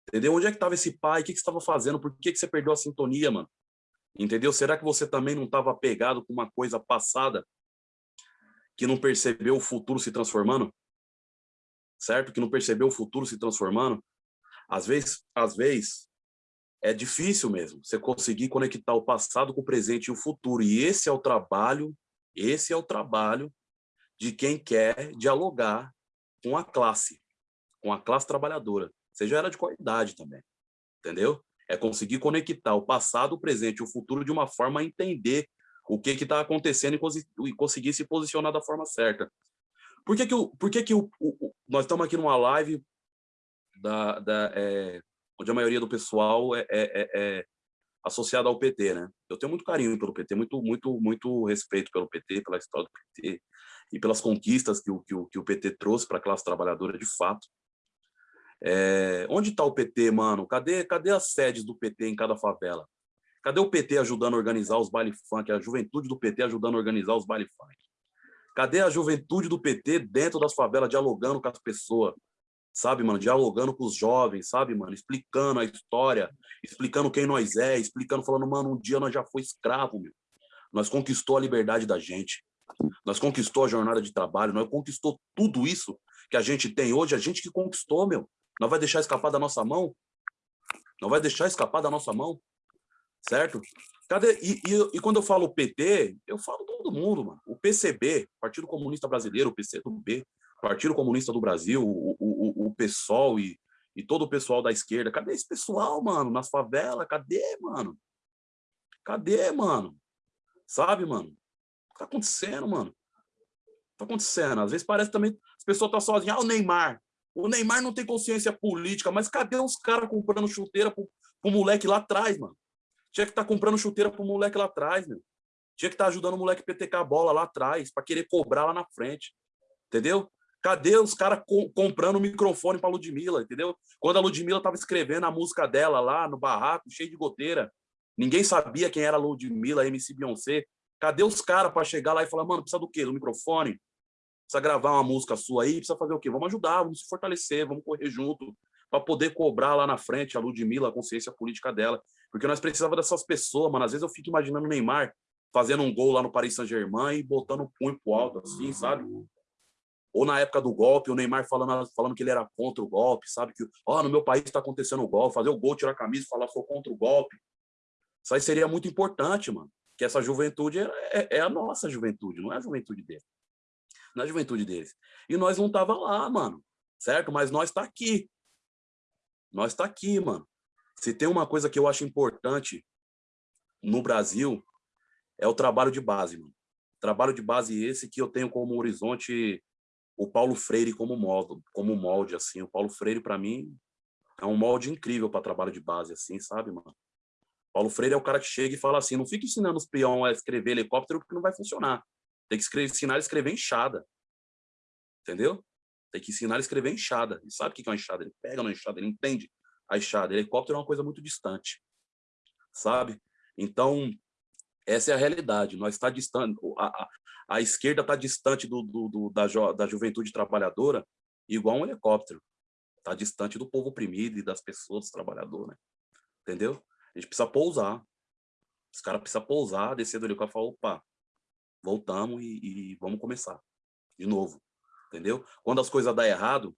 C: Entendeu? Onde é que estava esse pai? O que, que você estava fazendo? Por que, que você perdeu a sintonia, mano? Entendeu? Será que você também não estava apegado com uma coisa passada que não percebeu o futuro se transformando, certo? Que não percebeu o futuro se transformando. Às vezes, às vezes é difícil mesmo você conseguir conectar o passado com o presente e o futuro. E esse é o trabalho, esse é o trabalho de quem quer dialogar com a classe, com a classe trabalhadora, seja ela de qualidade também, entendeu? É conseguir conectar o passado, o presente e o futuro de uma forma a entender o que está acontecendo e, e, conseguir se posicionar da forma certa. Por que que, o, por que, que o, o, nós estamos aqui numa live da, da, é, onde a maioria do pessoal é, é, é, é associada ao PT, né? Eu tenho muito carinho pelo PT, muito, muito, muito respeito pelo PT, pela história do PT e pelas conquistas que o, que o, que o PT trouxe para a classe trabalhadora de fato. É, onde está o PT, mano? Cadê, cadê as sedes do PT em cada favela? Cadê o PT ajudando a organizar os baile funk, a juventude do PT ajudando a organizar os baile funk? Cadê a juventude do PT dentro das favelas dialogando com as pessoas? Sabe, mano, dialogando com os jovens, sabe, mano, explicando a história, explicando quem nós é, explicando, falando, mano, um dia nós já foi escravo, meu. Nós conquistou a liberdade da gente. Nós conquistou a jornada de trabalho, nós conquistou tudo isso que a gente tem hoje, a gente que conquistou, meu. Não vai deixar escapar da nossa mão? Não vai deixar escapar da nossa mão? certo? Cadê? E, e, e, quando eu falo PT, eu falo todo mundo, mano. O PCB, Partido Comunista Brasileiro, o PCdoB, Partido Comunista do Brasil, o, o, o PSOL e, e todo o pessoal da esquerda. Cadê esse pessoal, mano? Nas favelas? Cadê, mano? Cadê, mano? Sabe, mano? O que tá acontecendo, mano? Tá acontecendo? Às vezes parece também as pessoas estão tá sozinhas. Ah, o Neymar. O Neymar não tem consciência política, mas cadê os caras comprando chuteira pro, pro moleque lá atrás, mano? Tinha que estar tá comprando chuteira pro moleque lá atrás, meu. Tinha que estar tá ajudando o moleque PTK a bola lá atrás, para querer cobrar lá na frente. Entendeu? Cadê os caras co comprando microfone para Ludmilla, entendeu? Quando a Ludmilla estava escrevendo a música dela lá no barraco, cheio de goteira, ninguém sabia quem era a Ludmilla, MC Beyoncé. Cadê os caras para chegar lá e falar, mano, precisa do quê? Do microfone? Precisa gravar uma música sua aí? Precisa fazer o quê? Vamos ajudar, vamos se fortalecer, vamos correr junto para poder cobrar lá na frente a Ludmilla, a consciência política dela. Porque nós precisávamos dessas pessoas, mano. Às vezes eu fico imaginando o Neymar fazendo um gol lá no Paris Saint-Germain e botando o punho pro alto, assim, sabe? Ou na época do golpe, o Neymar falando, falando que ele era contra o golpe, sabe? Que, ó, oh, no meu país está acontecendo o golpe, fazer o gol, tirar a camisa e falar sou contra o golpe. Isso aí seria muito importante, mano. Que essa juventude é, é, é a nossa juventude, não é a juventude dele. Não é a juventude deles. E nós não tava lá, mano. Certo? Mas nós tá aqui. Nós tá aqui, mano. Se tem uma coisa que eu acho importante no Brasil, é o trabalho de base, mano. Trabalho de base esse que eu tenho como horizonte o Paulo Freire como molde, como molde assim. O Paulo Freire para mim é um molde incrível para trabalho de base assim, sabe, mano? Paulo Freire é o cara que chega e fala assim: "Não fica ensinando os peão a escrever helicóptero porque não vai funcionar. Tem que escrever, ensinar a escrever enxada." Entendeu? Tem que ensinar a escrever enxada. E sabe o que é uma enxada? Ele pega na enxada, ele entende a enxada. Helicóptero é uma coisa muito distante, sabe? Então, essa é a realidade. Nós está distante, a, a, a esquerda está distante do, do, do, da, da juventude trabalhadora, igual um helicóptero. Está distante do povo oprimido e das pessoas, dos trabalhadores, né? Entendeu? A gente precisa pousar. Os caras precisam pousar, descer do helicóptero e falar, opa, voltamos e, e vamos começar de novo. Entendeu? Quando as coisas dão errado,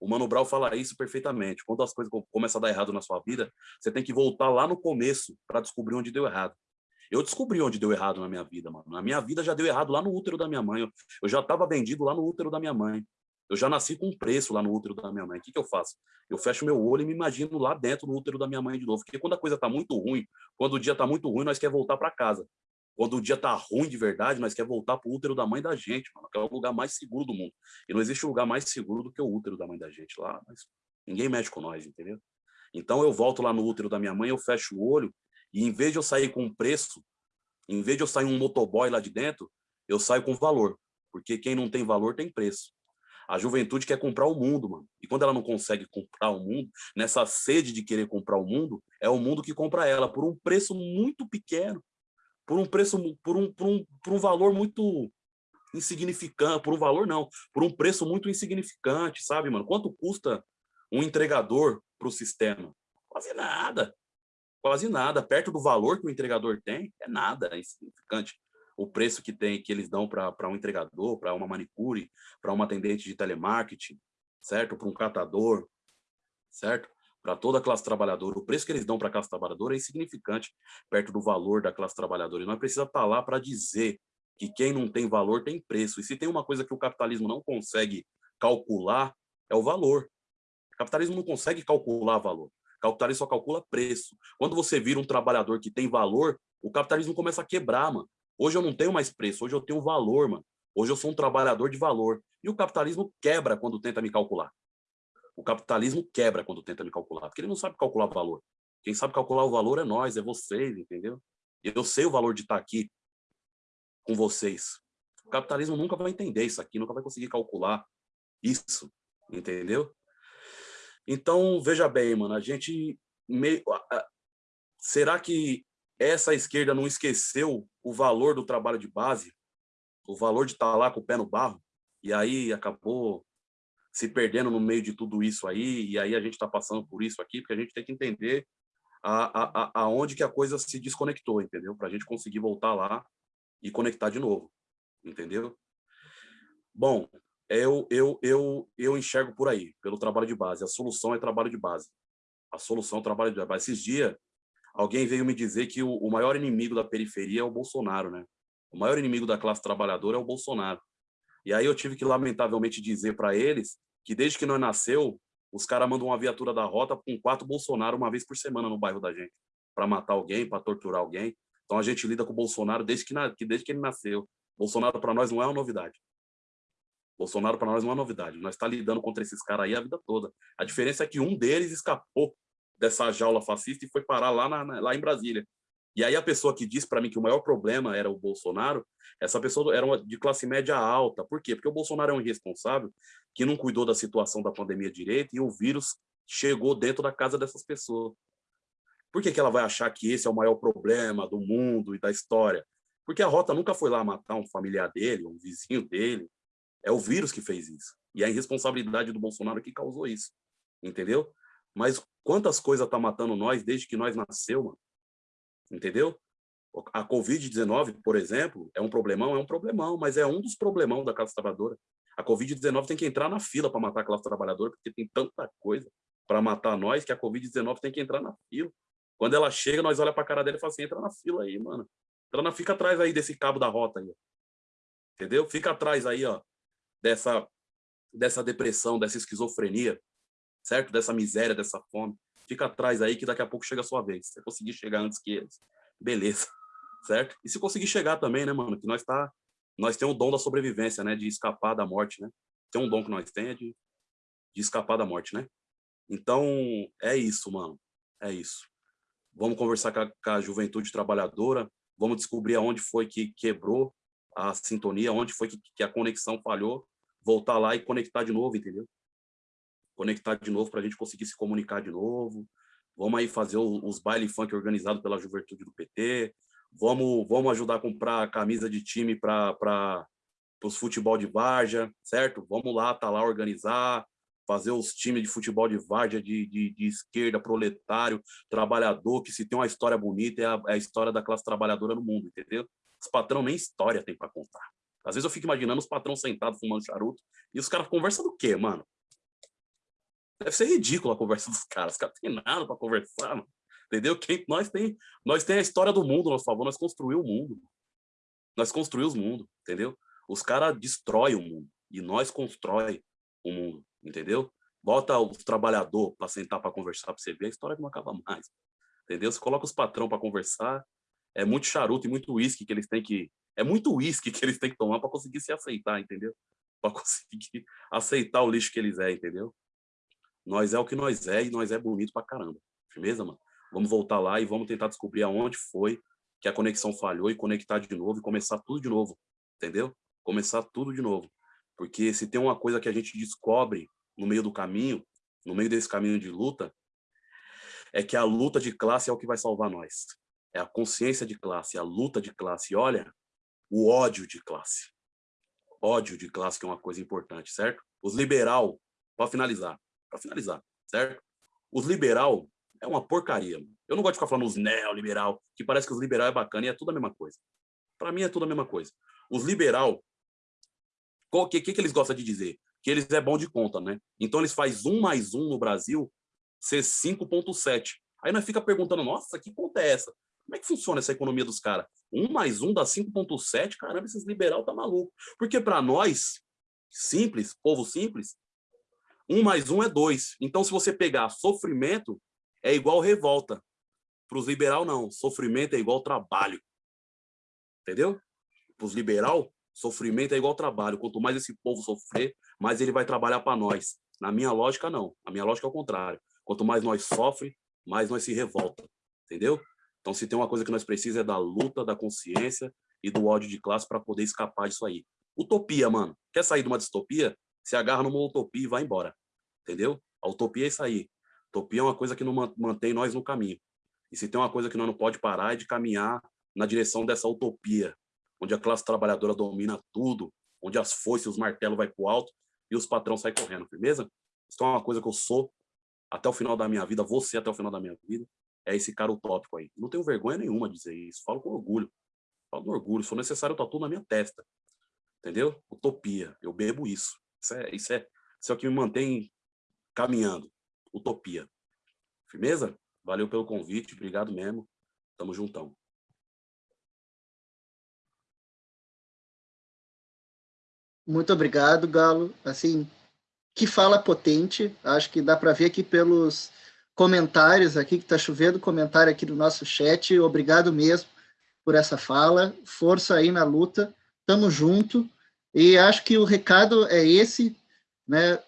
C: o Mano Brown fala isso perfeitamente. Quando as coisas começam a dar errado na sua vida, você tem que voltar lá no começo para descobrir onde deu errado. Eu descobri onde deu errado na minha vida, mano. Na minha vida já deu errado lá no útero da minha mãe. Eu já estava vendido lá no útero da minha mãe. Eu já nasci com um preço lá no útero da minha mãe. O que, que eu faço? Eu fecho meu olho e me imagino lá dentro no útero da minha mãe de novo. Porque quando a coisa está muito ruim, quando o dia está muito ruim, nós quer voltar para casa. Quando o dia tá ruim de verdade, nós quer voltar pro útero da mãe da gente, mano, que é o lugar mais seguro do mundo. E não existe lugar mais seguro do que o útero da mãe da gente lá, ninguém mexe com nós, entendeu? Então eu volto lá no útero da minha mãe, eu fecho o olho, e em vez de eu sair com preço, em vez de eu sair um motoboy lá de dentro, eu saio com valor. Porque quem não tem valor tem preço. A juventude quer comprar o mundo, mano. E quando ela não consegue comprar o mundo, nessa sede de querer comprar o mundo, é o mundo que compra ela por um preço muito pequeno por um preço, por um, por um, por um valor muito insignificante, por um valor não, por um preço muito insignificante, sabe, mano? Quanto custa um entregador para o sistema? Quase nada, quase nada. Perto do valor que o entregador tem, é nada, é insignificante. O preço que tem, que eles dão para um entregador, para uma manicure, para uma atendente de telemarketing, certo? Para um catador, certo? para toda a classe trabalhadora, o preço que eles dão para a classe trabalhadora é insignificante perto do valor da classe trabalhadora. E nós precisamos estar tá lá para dizer que quem não tem valor tem preço. E se tem uma coisa que o capitalismo não consegue calcular, é o valor. O capitalismo não consegue calcular valor. Capitalismo só calcula preço. Quando você vira um trabalhador que tem valor, o capitalismo começa a quebrar, mano. Hoje eu não tenho mais preço, hoje eu tenho valor, mano. Hoje eu sou um trabalhador de valor. E o capitalismo quebra quando tenta me calcular. O capitalismo quebra quando tenta me calcular, porque ele não sabe calcular valor. Quem sabe calcular o valor é nós, é vocês, entendeu? Eu sei o valor de estar aqui com vocês. O capitalismo nunca vai entender isso aqui, nunca vai conseguir calcular isso, entendeu? Então, veja bem, mano, a gente meio... Será que essa esquerda não esqueceu o valor do trabalho de base? O valor de estar lá com o pé no barro? E aí acabou se perdendo no meio de tudo isso aí, e aí a gente está passando por isso aqui, porque a gente tem que entender a, a, aonde que a coisa se desconectou, entendeu? Para a gente conseguir voltar lá e conectar de novo, entendeu? Bom, eu, eu, eu, eu enxergo por aí, pelo trabalho de base. A solução é trabalho de base. A solução é trabalho de base. Esses dias, alguém veio me dizer que o, o maior inimigo da periferia é o Bolsonaro, né? O maior inimigo da classe trabalhadora é o Bolsonaro. E aí eu tive que, lamentavelmente, dizer para eles que desde que nós nasceu, os caras mandam uma viatura da rota com quatro Bolsonaro uma vez por semana no bairro da gente, para matar alguém, para torturar alguém. Então a gente lida com o Bolsonaro desde que, desde que ele nasceu. Bolsonaro para nós não é uma novidade. Bolsonaro para nós não é uma novidade. Nós está lidando contra esses caras aí a vida toda. A diferença é que um deles escapou dessa jaula fascista e foi parar lá, na, lá em Brasília. E aí a pessoa que disse para mim que o maior problema era o Bolsonaro, essa pessoa era uma de classe média alta. Por quê? Porque o Bolsonaro é um irresponsável que não cuidou da situação da pandemia direito e o vírus chegou dentro da casa dessas pessoas. Por que, que ela vai achar que esse é o maior problema do mundo e da história? Porque a Rota nunca foi lá matar um familiar dele, um vizinho dele. É o vírus que fez isso. E é a irresponsabilidade do Bolsonaro que causou isso. Entendeu? Mas quantas coisas tá matando nós desde que nós nasceu, mano? entendeu? A Covid-19, por exemplo, é um problemão? É um problemão, mas é um dos problemão da classe trabalhadora. A Covid-19 tem que entrar na fila para matar a classe trabalhadora, porque tem tanta coisa para matar nós que a Covid-19 tem que entrar na fila. Quando ela chega, nós olha para a cara dela e fala assim, entra na fila aí, mano. Entra na, fica atrás aí desse cabo da rota aí. Entendeu? Fica atrás aí, ó, dessa, dessa depressão, dessa esquizofrenia, certo? Dessa miséria, dessa fome fica atrás aí que daqui a pouco chega a sua vez. Se conseguir chegar antes que eles, beleza, <laughs> certo? E se conseguir chegar também, né, mano, que nós tá, nós temos o dom da sobrevivência, né, de escapar da morte, né? Tem um dom que nós temos é de, de escapar da morte, né? Então, é isso, mano, é isso. Vamos conversar com a, com a juventude trabalhadora, vamos descobrir aonde foi que quebrou a sintonia, onde foi que, que a conexão falhou, voltar lá e conectar de novo, entendeu? conectar de novo para a gente conseguir se comunicar de novo. Vamos aí fazer os baile funk organizados pela juventude do PT. Vamos, vamos ajudar a comprar camisa de time para os futebol de várzea, certo? Vamos lá, tá lá organizar, fazer os times de futebol de várzea de, de, de, esquerda, proletário, trabalhador, que se tem uma história bonita é a, é a história da classe trabalhadora no mundo, entendeu? Os patrão nem história tem para contar. Às vezes eu fico imaginando os patrões sentados fumando charuto e os caras conversam do quê, mano? Deve ser ridícula a conversa dos caras. Os caras têm nada para conversar, mano. entendeu? Quem, nós tem nós tem a história do mundo nosso favor, nós construímos o mundo. Nós construímos o mundo, entendeu? Os caras destroem o mundo e nós constrói o mundo, entendeu? Bota os trabalhador para sentar para conversar para você ver, a história não acaba mais. Entendeu? Você coloca os patrão para conversar, é muito charuto e muito uísque que eles têm que é muito uísque que eles têm que tomar para conseguir se aceitar, entendeu? Para <laughs> conseguir aceitar o lixo que eles é, entendeu? Nós é o que nós é e nós é bonito pra caramba. Firmeza, mano? Vamos voltar lá e vamos tentar descobrir aonde foi que a conexão falhou e conectar de novo e começar tudo de novo. Entendeu? Começar tudo de novo. Porque se tem uma coisa que a gente descobre no meio do caminho, no meio desse caminho de luta, é que a luta de classe é o que vai salvar nós. É a consciência de classe, a luta de classe. E olha, o ódio de classe. Ódio de classe que é uma coisa importante, certo? Os liberal, para finalizar, para finalizar, certo? Os liberal é uma porcaria. Eu não gosto de ficar falando os neoliberal, que parece que os liberal é bacana e é tudo a mesma coisa. Para mim é tudo a mesma coisa. Os liberal, o que, que, que eles gostam de dizer? Que eles é bom de conta, né? Então eles faz um mais um no Brasil ser 5.7. Aí nós fica perguntando, nossa, que conta é essa? Como é que funciona essa economia dos caras? Um mais um dá 5.7? Caramba, esses liberal tá maluco. Porque para nós, simples, povo simples, um mais um é dois. Então, se você pegar sofrimento, é igual revolta. Para os liberal, não. Sofrimento é igual trabalho. Entendeu? Para os liberal, sofrimento é igual trabalho. Quanto mais esse povo sofrer, mais ele vai trabalhar para nós. Na minha lógica, não. Na minha lógica é o contrário. Quanto mais nós sofre, mais nós se revolta. Entendeu? Então, se tem uma coisa que nós precisamos é da luta, da consciência e do ódio de classe para poder escapar disso aí. Utopia, mano. Quer sair de uma distopia? se agarra numa utopia e vai embora. Entendeu? A utopia é isso aí. Utopia é uma coisa que não mantém nós no caminho. E se tem uma coisa que nós não pode parar é de caminhar na direção dessa utopia, onde a classe trabalhadora domina tudo, onde as foices os martelos vai para o alto e os patrões saem correndo, firmeza? Isso é uma coisa que eu sou até o final da minha vida, você até o final da minha vida, é esse cara utópico aí. Não tenho vergonha nenhuma de dizer isso, falo com orgulho. Falo com orgulho, se for necessário, eu tatuo na minha testa. Entendeu? Utopia, eu bebo isso. Isso é, isso é, isso é o que me mantém caminhando. Utopia. Firmeza? Valeu pelo convite, obrigado mesmo. Tamo juntão.
A: Muito obrigado, Galo. Assim, que fala potente. Acho que dá para ver aqui pelos comentários aqui, que está chovendo comentário aqui no nosso chat. Obrigado mesmo por essa fala. Força aí na luta. Tamo junto. E acho que o recado é esse, né?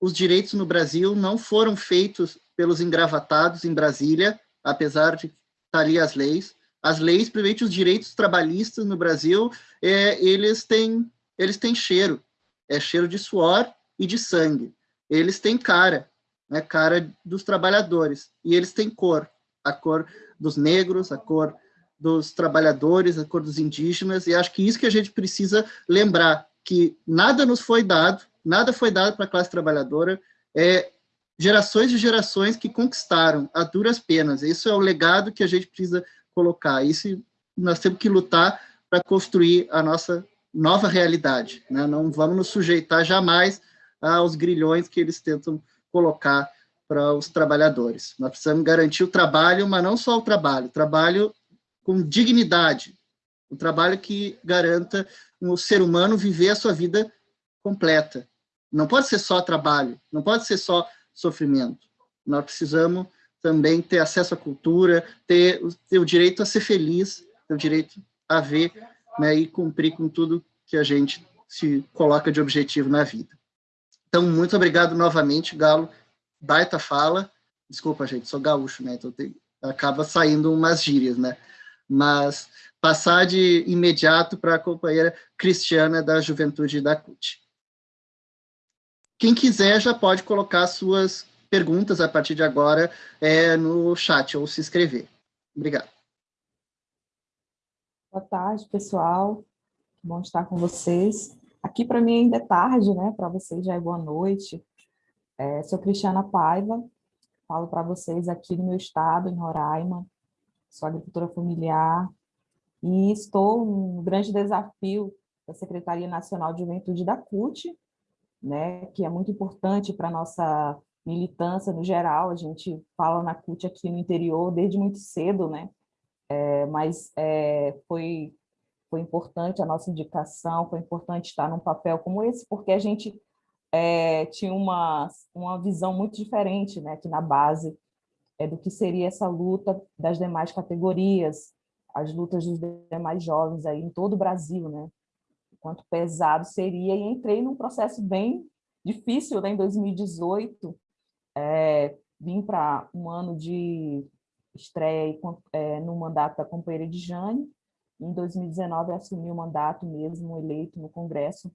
A: Os direitos no Brasil não foram feitos pelos engravatados em Brasília, apesar de estar ali as leis. As leis, principalmente os direitos trabalhistas no Brasil, é, eles têm eles têm cheiro, é cheiro de suor e de sangue. Eles têm cara, né, cara dos trabalhadores, e eles têm cor, a cor dos negros, a cor dos trabalhadores, a cor dos indígenas, e acho que isso que a gente precisa lembrar, que nada nos foi dado, nada foi dado para a classe trabalhadora, é gerações e gerações que conquistaram a duras penas, isso é o legado que a gente precisa colocar, isso nós temos que lutar para construir a nossa nova realidade. Né? Não vamos nos sujeitar jamais aos grilhões que eles tentam colocar para os trabalhadores. Nós precisamos garantir o trabalho, mas não só o trabalho, trabalho com dignidade, um trabalho que garanta o ser humano viver a sua vida completa. Não pode ser só trabalho, não pode ser só sofrimento. Nós precisamos também ter acesso à cultura, ter, ter o direito a ser feliz, ter o direito a ver né, e cumprir com tudo que a gente se coloca de objetivo na vida. Então, muito obrigado novamente, Galo. Baita fala. Desculpa, gente, sou gaúcho, né? Então tem, acaba saindo umas gírias, né? Mas passar de imediato para a companheira Cristiana da Juventude da CUT. Quem quiser já pode colocar suas perguntas a partir de agora é, no chat ou se inscrever. Obrigado.
D: Boa tarde, pessoal. Bom estar com vocês. Aqui para mim ainda é tarde, né? Para vocês já é boa noite. É, sou Cristiana Paiva, falo para vocês aqui no meu estado, em Roraima. Sou agricultora familiar e estou no grande desafio da Secretaria Nacional de Juventude da CUT, né? Que é muito importante para nossa militância no geral. A gente fala na CUT aqui no interior desde muito cedo, né? É, mas é, foi, foi importante a nossa indicação, foi importante estar num papel como esse, porque a gente é, tinha uma, uma visão muito diferente né, aqui na base é, do que seria essa luta das demais categorias, as lutas dos demais jovens aí em todo o Brasil, né? Quanto pesado seria, e entrei num processo bem difícil né, em 2018, é, vim para um ano de estreia é, no mandato da companheira de Jane. Em 2019, assumi o mandato mesmo, eleito no Congresso,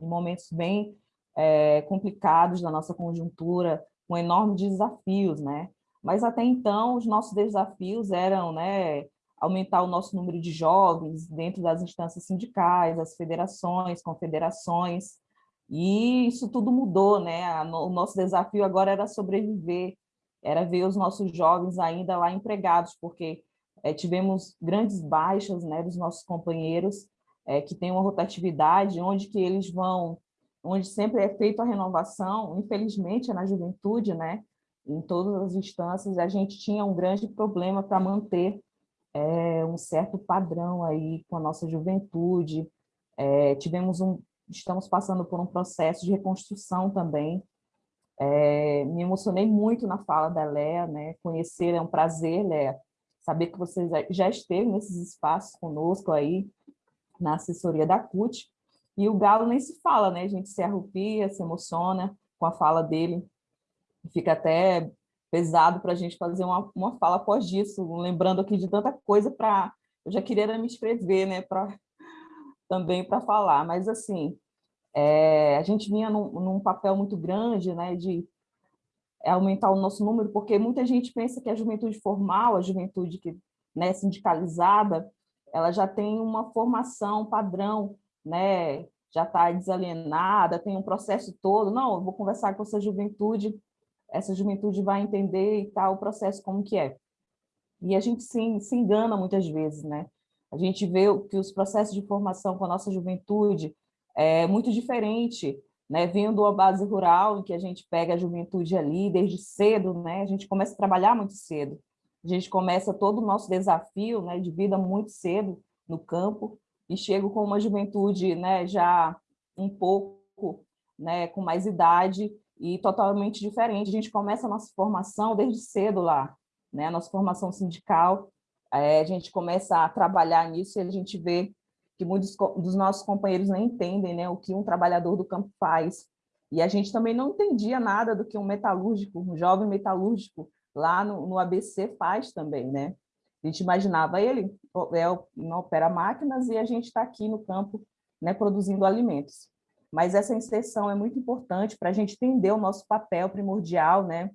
D: em momentos bem é, complicados da nossa conjuntura, com enormes desafios, né? Mas até então, os nossos desafios eram né, aumentar o nosso número de jovens dentro das instâncias sindicais, as federações, confederações, e isso tudo mudou, né? O nosso desafio agora era sobreviver era ver os nossos jovens ainda lá empregados, porque é, tivemos grandes baixas né, dos nossos companheiros, é, que têm uma rotatividade, onde que eles vão, onde sempre é feita a renovação, infelizmente é na juventude, né, em todas as instâncias, a gente tinha um grande problema para manter é, um certo padrão aí com a nossa juventude, tivemos um, estamos passando por um processo de reconstrução também, me emocionei muito na fala da Léa, né? Conhecer é um prazer, Léa. Saber que você já esteve nesses espaços conosco aí, na assessoria da CUT. E o Galo nem se fala, né? A gente se arrupia, se emociona com a fala dele. Fica até pesado para a gente fazer uma, uma fala após disso, lembrando aqui de tanta coisa para... Eu já queria me inscrever, né? Pra, também para falar, mas assim, é, a gente vinha num, num, papel muito grande né, de aumentar o nosso número, porque muita gente pensa que a juventude formal, a juventude que né, sindicalizada, ela já tem uma formação padrão, né, já está desalienada, tem um processo todo. Não, vou conversar com essa juventude, essa juventude vai entender e tal o processo como que é. E a gente se, se engana muitas vezes, né? A gente vê que os processos de formação com a nossa juventude é muito diferente né, vindo uma base rural, em que a gente pega a juventude ali desde cedo, né, a gente começa a trabalhar muito cedo, a gente começa todo o nosso desafio né, de vida muito cedo no campo, e chego com uma juventude né, já um pouco né, com mais idade e totalmente diferente. A gente começa a nossa formação desde cedo lá, né, a nossa formação sindical, é, a gente começa a trabalhar nisso e a gente vê que muitos dos nossos companheiros nem entendem né, o que um trabalhador do campo faz. E a gente também não entendia nada do que um metalúrgico, um jovem metalúrgico lá no, no ABC faz também, né? A gente imaginava ele, é, não opera máquinas e a gente está aqui no campo né, produzindo alimentos. Mas essa inserção é muito importante para a gente entender o nosso papel primordial né,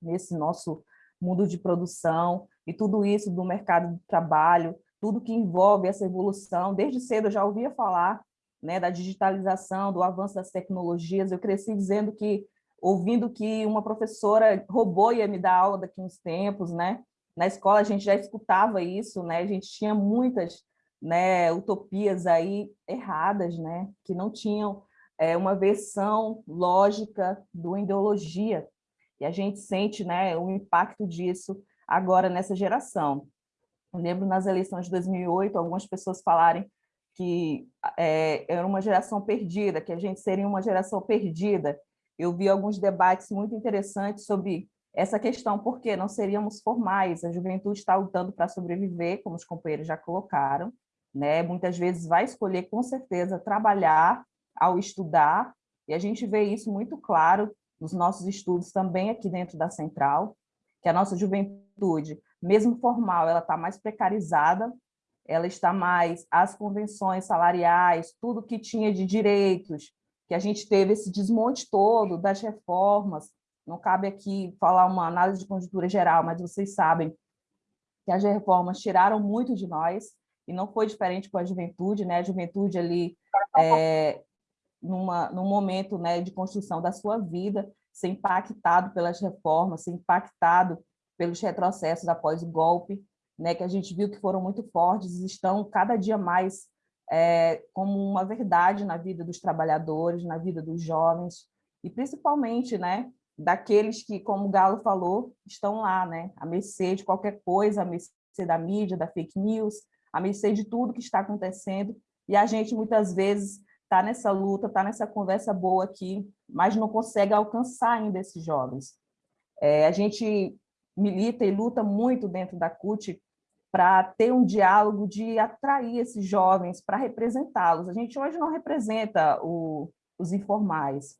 D: nesse nosso mundo de produção e tudo isso do mercado de trabalho, tudo que envolve essa evolução. Desde cedo eu já ouvia falar né, da digitalização, do avanço das tecnologias. Eu cresci dizendo que, ouvindo que uma professora robô ia me dar aula daqui uns tempos, né? Na escola a gente já escutava isso, né? A gente tinha muitas né, utopias aí erradas, né? Que não tinham é, uma versão lógica do ideologia. E a gente sente né, o impacto disso agora nessa geração. Eu lembro nas eleições de 2008, algumas pessoas falarem que é, era uma geração perdida, que a gente seria uma geração perdida. Eu vi alguns debates muito interessantes sobre essa questão, porque não seríamos formais, a juventude está lutando para sobreviver, como os companheiros já colocaram, né? muitas vezes vai escolher, com certeza, trabalhar ao estudar, e a gente vê isso muito claro nos nossos estudos também aqui dentro da Central, que a nossa juventude, mesmo formal, ela está mais precarizada, ela está mais, as convenções salariais, tudo que tinha de direitos, que a gente teve esse desmonte todo das reformas, não cabe aqui falar uma análise de conjuntura geral, mas vocês sabem que as reformas tiraram muito de nós, e não foi diferente com a juventude, né? A juventude ali, é, numa, num momento né, de construção da sua vida, ser impactado pelas reformas, ser impactado pelos retrocessos após o golpe, né, que a gente viu que foram muito fortes estão cada dia mais é, como uma verdade na vida dos trabalhadores, na vida dos jovens, e principalmente né, daqueles que, como o Galo falou, estão lá, né, a mercê de qualquer coisa, a mercê da mídia, da fake news, a mercê de tudo que está acontecendo, e a gente muitas vezes está nessa luta, está nessa conversa boa aqui, mas não consegue alcançar ainda esses jovens. É, a gente milita e luta muito dentro da CUT para ter um diálogo de atrair esses jovens, para representá-los. A gente hoje não representa o, os informais.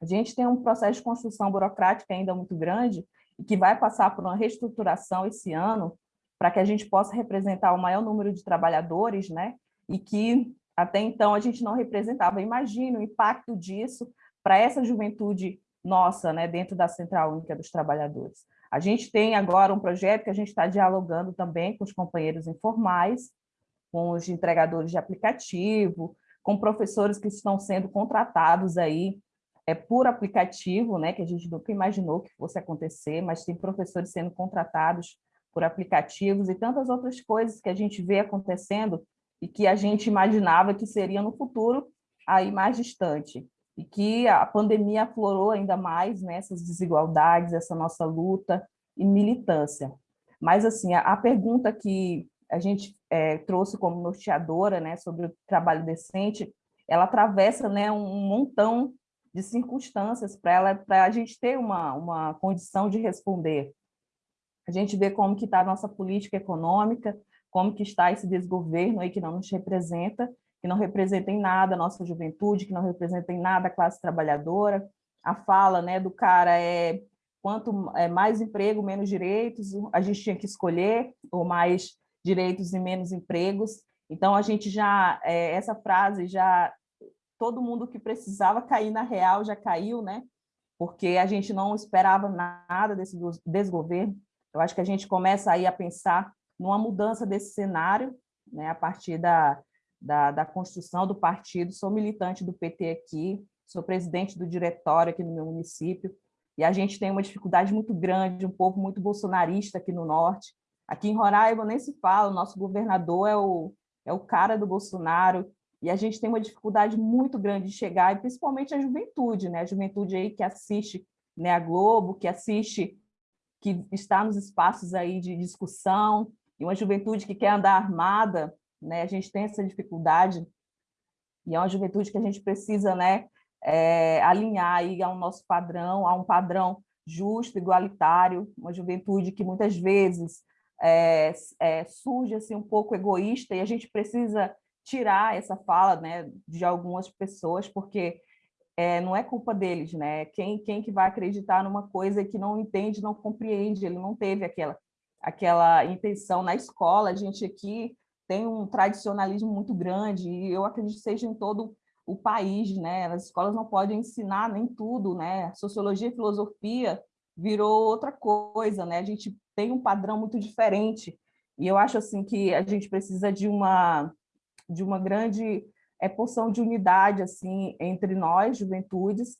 D: A gente tem um processo de construção burocrática ainda muito grande que vai passar por uma reestruturação esse ano para que a gente possa representar o maior número de trabalhadores, né? E que até então a gente não representava. Imagina o impacto disso para essa juventude nossa, né, dentro da Central Única dos Trabalhadores. A gente tem agora um projeto que a gente está dialogando também com os companheiros informais, com os entregadores de aplicativo, com professores que estão sendo contratados aí é, por aplicativo, né, que a gente nunca imaginou que fosse acontecer, mas tem professores sendo contratados por aplicativos e tantas outras coisas que a gente vê acontecendo e que a gente imaginava que seria no futuro aí mais distante. E que a pandemia aflorou ainda mais né, essas desigualdades, essa nossa luta e militância. Mas, assim, a, a pergunta que a gente é, trouxe como norteadora né, sobre o trabalho decente, ela atravessa né, um montão de circunstâncias para a gente ter uma, uma condição de responder. A gente vê como que está a nossa política econômica, como que está esse desgoverno aí que não nos representa, que não representa em nada a nossa juventude, que não representa em nada a classe trabalhadora. A fala né, do cara é quanto é, mais emprego, menos direitos, a gente tinha que escolher, ou mais direitos e menos empregos. Então, a gente já, é, essa frase já, todo mundo que precisava cair na real já caiu, né? Porque a gente não esperava nada desse desgoverno. Eu acho que a gente começa aí a pensar numa mudança desse cenário, né, a partir da, da, da, construção do partido. Sou militante do PT aqui, sou presidente do diretório aqui no meu município, e a gente tem uma dificuldade muito grande, um povo muito bolsonarista aqui no norte. Aqui em Roraima nem se fala, o nosso governador é o, é o cara do Bolsonaro, e a gente tem uma dificuldade muito grande de chegar, e principalmente a juventude, né? A juventude aí que assiste né, a Globo, que assiste, que está nos espaços aí de discussão, e uma juventude que quer andar armada, né? A gente tem essa dificuldade, e é uma juventude que a gente precisa, né, é, alinhar aí ao nosso padrão, a um padrão justo, igualitário, uma juventude que muitas vezes é, é, surge assim um pouco egoísta e a gente precisa tirar essa fala né, de algumas pessoas, porque é, não é culpa deles, né? Quem, quem que vai acreditar numa coisa que não entende, não compreende, ele não teve aquela, aquela intenção na escola, a gente aqui tem um tradicionalismo muito grande, e eu acredito que seja em todo o país, né? As escolas não podem ensinar nem tudo, né? Sociologia e filosofia virou outra coisa, né? A gente tem um padrão muito diferente, e eu acho assim que a gente precisa de uma de uma grande é, porção de unidade assim entre nós, juventudes,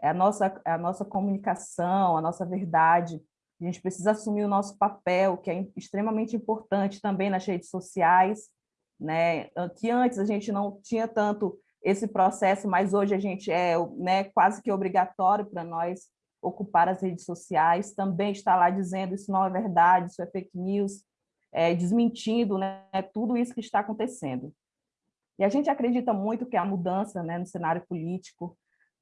D: é a nossa a nossa comunicação, a nossa verdade. A gente precisa assumir o nosso papel, que é extremamente importante também nas redes sociais, né? Que antes a gente não tinha tanto esse processo, mas hoje a gente é né, quase que obrigatório para nós ocupar as redes sociais, também está lá dizendo isso não é verdade, isso é fake news, é, desmentindo né, tudo isso que está acontecendo. E a gente acredita muito que a mudança né, no cenário político,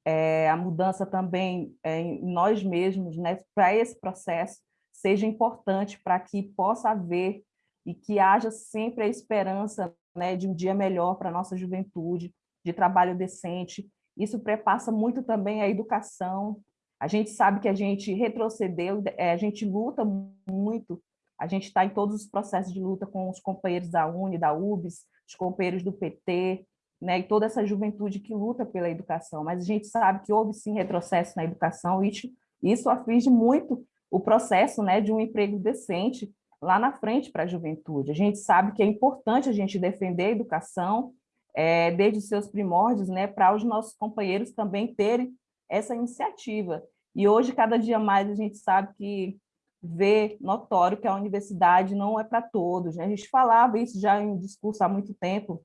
D: é, a mudança também é, em nós mesmos, né, para esse processo, seja importante para que possa haver e que haja sempre a esperança né, de um dia melhor para a nossa juventude, de trabalho decente. Isso prepassa muito também a educação. A gente sabe que a gente retrocedeu, é, a gente luta muito, a gente está em todos os processos de luta com os companheiros da UNE, da UBS, os companheiros do PT, né, e toda essa juventude que luta pela educação, mas a gente sabe que houve sim retrocesso na educação, e isso aflige muito o processo né, de um emprego decente lá na frente para a juventude. A gente sabe que é importante a gente defender a educação é, desde os seus primórdios, né, para os nossos companheiros também terem essa iniciativa. E hoje, cada dia mais, a gente sabe que vê notório que a universidade não é para todos. Né? A gente falava isso já em discurso há muito tempo,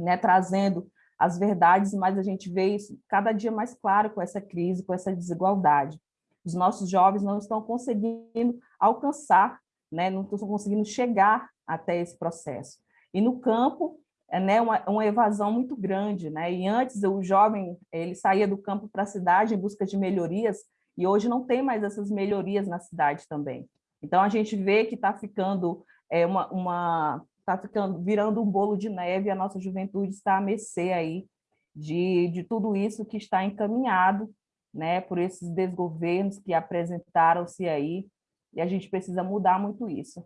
D: né, trazendo as verdades, mas a gente vê isso cada dia mais claro com essa crise, com essa desigualdade. Os nossos jovens não estão conseguindo alcançar, né, não estão conseguindo chegar até esse processo. E no campo, é né, uma, uma evasão muito grande. Né? E antes, o jovem ele saía do campo para a cidade em busca de melhorias, e hoje não tem mais essas melhorias na cidade também. Então, a gente vê que está ficando é, uma, uma está ficando, virando um bolo de neve, a nossa juventude está a mercê aí de, de tudo isso que está encaminhado né, por esses desgovernos que apresentaram-se aí, e a gente precisa mudar muito isso.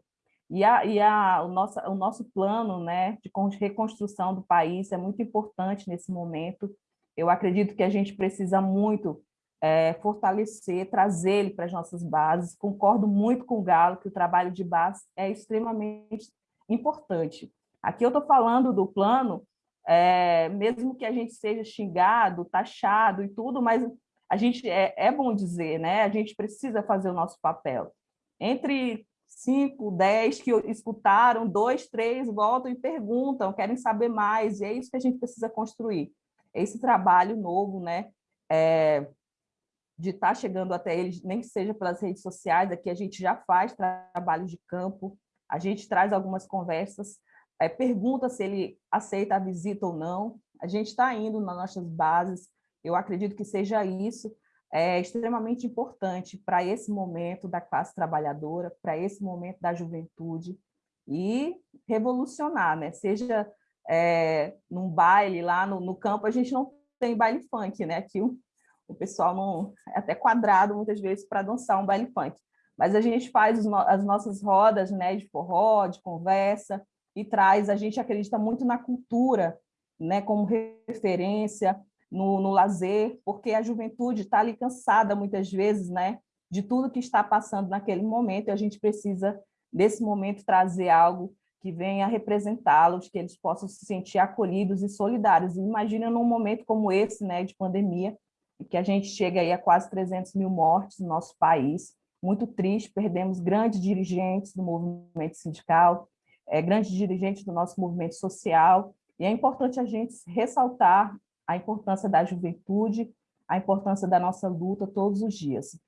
D: E, a, e a, o, nosso, o nosso plano né, de reconstrução do país é muito importante nesse momento. Eu acredito que a gente precisa muito é, fortalecer, trazer ele para as nossas bases. Concordo muito com o Galo que o trabalho de base é extremamente importante. Aqui eu estou falando do plano, é, mesmo que a gente seja xingado, taxado e tudo, mas a gente é, é bom dizer, né? A gente precisa fazer o nosso papel. Entre cinco, dez que escutaram, dois, três voltam e perguntam, querem saber mais, e é isso que a gente precisa construir. Esse trabalho novo, né? É, de estar tá chegando até eles, nem que seja pelas redes sociais, aqui a gente já faz trabalho de campo, a gente traz algumas conversas, é, pergunta se ele aceita a visita ou não, a gente está indo nas nossas bases, eu acredito que seja isso, é extremamente importante para esse momento da classe trabalhadora, para esse momento da juventude, e revolucionar, né? seja é, num baile lá no, no, campo, a gente não tem baile funk, né? aqui o, o pessoal não é até quadrado muitas vezes para dançar um baile funk, mas a gente faz as nossas rodas né, de forró, de conversa, e traz, a gente acredita muito na cultura, né, como referência, no, no lazer, porque a juventude está ali cansada muitas vezes né, de tudo que está passando naquele momento, e a gente precisa, nesse momento, trazer algo que venha representá-los, que eles possam se sentir acolhidos e solidários. imagina num momento como esse, né, de pandemia, que a gente chega aí a quase 300 mil mortes no nosso país, muito triste, perdemos grandes dirigentes do movimento sindical, é, grandes dirigentes do nosso movimento social, E é importante a gente ressaltar a importância da juventude, a importância da nossa luta todos os dias.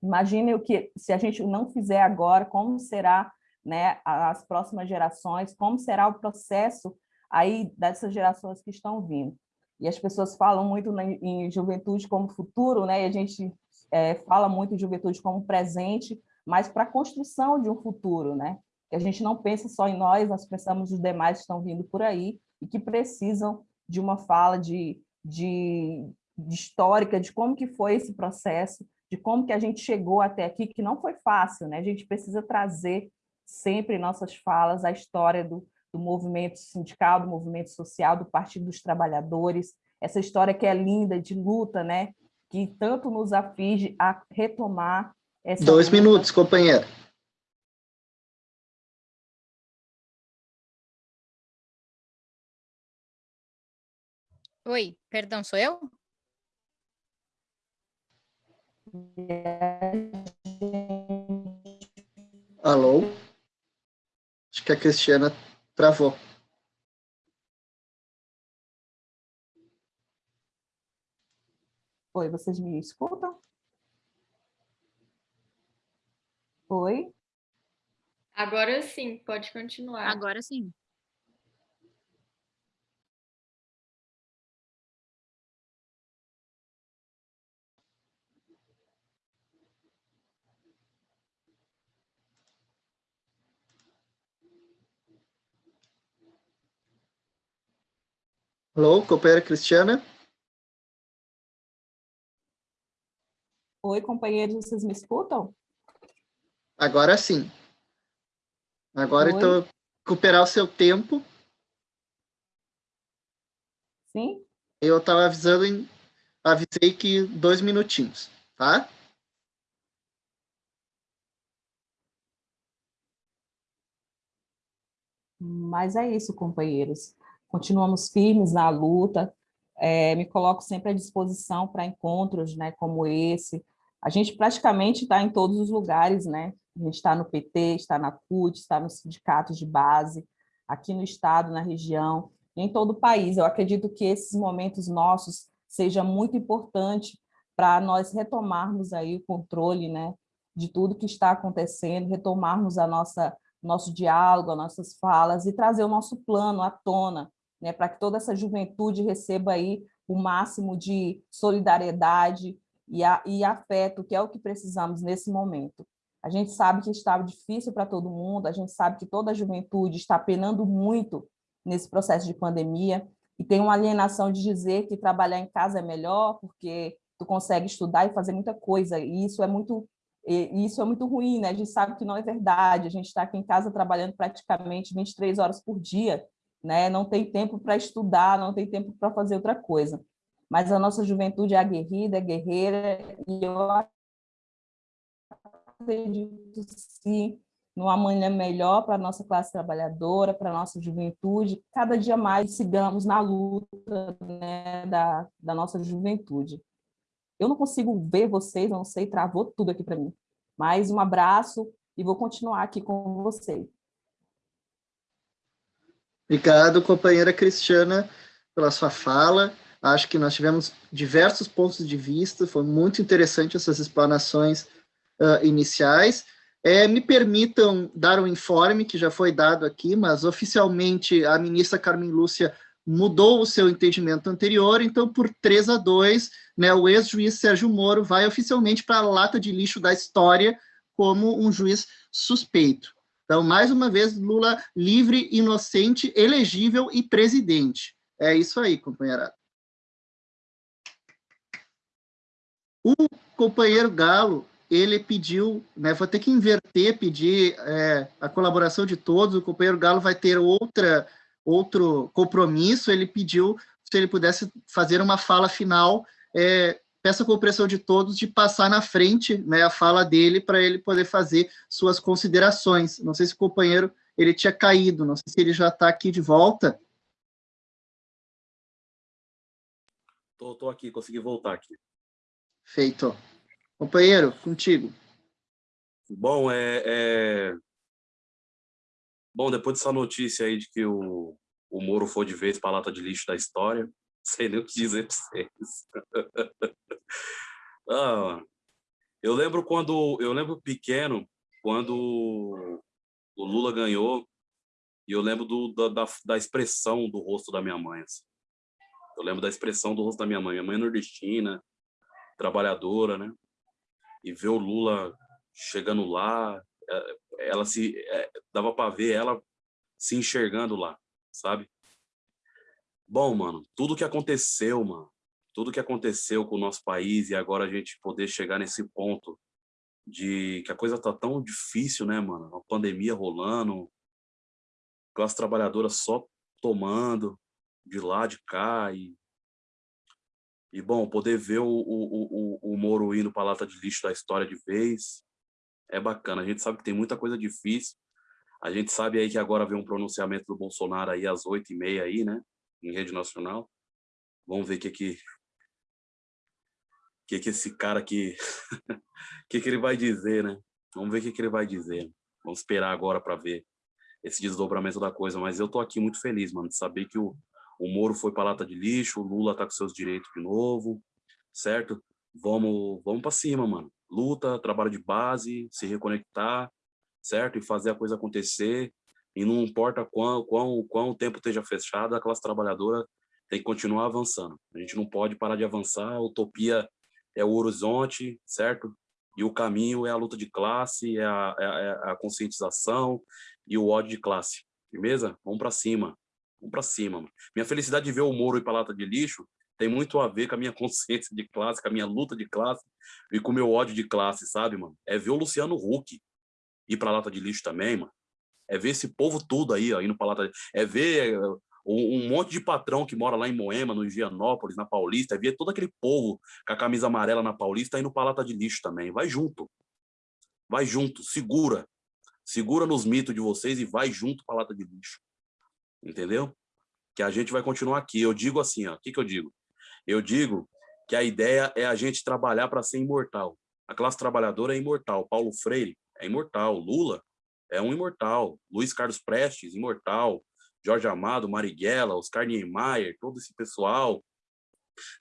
D: Imagine o que, se a gente não fizer agora, como será né, as próximas gerações, como será o processo aí dessas gerações que estão vindo. E as pessoas falam muito em juventude como futuro, né? E a gente é, fala muito em juventude como presente, mas para a construção de um futuro, né? Que a gente não pensa só em nós, nós pensamos nos demais que estão vindo por aí e que precisam de uma fala de, de, de histórica de como que foi esse processo, de como que a gente chegou até aqui, que não foi fácil, né? A gente precisa trazer sempre em nossas falas a história do, do movimento sindical, do movimento social, do Partido dos Trabalhadores, essa história que é linda, de luta, né? Que tanto nos aflige a retomar essa...
A: Dois luta. minutos, companheira.
E: Oi, perdão, sou eu?
A: Alô? Acho que a Cristiana travou.
D: Oi, vocês me escutam? Oi?
F: Agora sim, pode continuar.
E: Agora sim.
A: Alô, companheira Cristiana?
D: Oi, companheiros, vocês me escutam?
A: Agora sim. Agora, Oi. então, recuperar o seu tempo.
D: Sim?
A: Eu estava avisando, em, avisei que dois minutinhos, tá?
D: Mas é isso, companheiros continuamos firmes na luta, é, me coloco sempre à disposição para encontros né, como esse. A gente praticamente está em todos os lugares, né? A gente está no PT, está na CUT, está nos sindicatos de base, aqui no estado, na região, em todo o país. Eu acredito que esses momentos nossos seja muito importante para nós retomarmos aí o controle né, de tudo que está acontecendo, retomarmos a nossa nosso diálogo, as nossas falas e trazer o nosso plano à tona, né, para que toda essa juventude receba aí o máximo de solidariedade e, a, e afeto, que é o que precisamos nesse momento. A gente sabe que está difícil para todo mundo, a gente sabe que toda a juventude está penando muito nesse processo de pandemia, e tem uma alienação de dizer que trabalhar em casa é melhor, porque tu consegue estudar e fazer muita coisa, e isso é muito isso é muito ruim, né? A gente sabe que não é verdade, a gente está aqui em casa trabalhando praticamente 23 horas por dia, né? não tem tempo para estudar, não tem tempo para fazer outra coisa. Mas a nossa juventude é aguerrida, é guerreira, e eu acredito sim num amanhã melhor para a nossa classe trabalhadora, para a nossa juventude, cada dia mais sigamos na luta né, da, da nossa juventude. Eu não consigo ver vocês, não sei, travou tudo aqui para mim. Mais um abraço e vou continuar aqui com vocês.
A: Obrigado, companheira Cristiana, pela sua fala. Acho que nós tivemos diversos pontos de vista, foi muito interessante essas explanações uh, iniciais. É, me permitam dar um informe que já foi dado aqui, mas oficialmente a ministra Carmen Lúcia mudou o seu entendimento anterior, então por 3 a 2, né, o ex-juiz Sérgio Moro vai oficialmente para a lata de lixo da história como um juiz suspeito. Então, mais uma vez, Lula livre, inocente, elegível e presidente. É isso aí, companheirada. O companheiro Galo, ele pediu, né, vou ter que inverter, pedir é, a colaboração de todos, o companheiro Galo vai ter outra, outro compromisso, ele pediu se ele pudesse fazer uma fala final é, peço a compreensão de todos de passar na frente né, a fala dele para ele poder fazer suas considerações. Não sei se o companheiro ele tinha caído, não sei se ele já está aqui de volta.
C: Estou aqui, consegui voltar aqui.
A: Feito. Companheiro, contigo.
C: Bom, é, é... Bom, depois dessa notícia aí de que o, o Moro foi de vez para a lata de lixo da história. <laughs> Sei nem o que dizer para vocês. <laughs> ah, eu lembro quando, eu lembro pequeno, quando o Lula ganhou, e eu lembro do, da, da, expressão do rosto da minha mãe. Assim. Eu lembro da expressão do rosto da minha mãe. Minha mãe é nordestina, trabalhadora, né? E ver o Lula chegando lá, é, ela se é, dava para ver ela se enxergando lá, sabe? Bom, mano, tudo que aconteceu, mano, tudo que aconteceu com o nosso país e agora a gente poder chegar nesse ponto de que a coisa tá tão difícil, né, mano? Uma pandemia rolando, classe trabalhadora só tomando de lá, de cá e e, bom, poder ver o, o, o, o Moro indo para a lata de lixo da história de vez é bacana. A gente sabe que tem muita coisa difícil. A gente sabe aí que agora vem um pronunciamento do Bolsonaro aí às oito e meia aí, né? Em rede nacional. Vamos ver o que que que que esse cara aqui <laughs> que que ele vai dizer, né? Vamos ver o que que ele vai dizer. Vamos esperar agora para ver esse desdobramento da coisa, mas eu tô aqui muito feliz, mano, de saber que o, o Moro foi para lata de lixo, o Lula tá com seus direitos de novo, certo? Vamos, vamos para cima, mano. Luta, trabalho de base, se reconectar, certo? E fazer a coisa acontecer. E não importa quão, quão, quão o tempo esteja fechado, a classe trabalhadora tem que continuar avançando. A gente não pode parar de avançar. A utopia é o horizonte, certo? E o caminho é a luta de classe, é a, é a, é a conscientização e o ódio de classe. Firmeza? Vamos para cima. Vamos para cima. Mano. Minha felicidade de ver o Moro ir para lata de lixo tem muito a ver com a minha <laughs> consciência de classe, com a minha luta de classe e com o meu ódio de classe, sabe, mano? É ver o Luciano Huck ir para lata de lixo também, mano. É ver esse povo tudo aí, ó, indo para lata de... É ver uh, um monte de patrão que mora lá em Moema, no Higienópolis, na Paulista, é ver todo aquele povo com a camisa amarela na Paulista indo para lata de lixo também. Vai junto. Vai junto, segura. Segura nos mitos de vocês e vai junto para lata de lixo. Entendeu? Que a gente vai continuar aqui. Eu digo assim, ó, o que que eu digo? Eu digo que a ideia é a gente trabalhar para ser imortal. A classe trabalhadora é imortal. Paulo Freire é imortal. Lula é um imortal. Luiz Carlos Prestes, imortal. Jorge Amado, Marighella, Oscar Niemeyer, todo esse pessoal.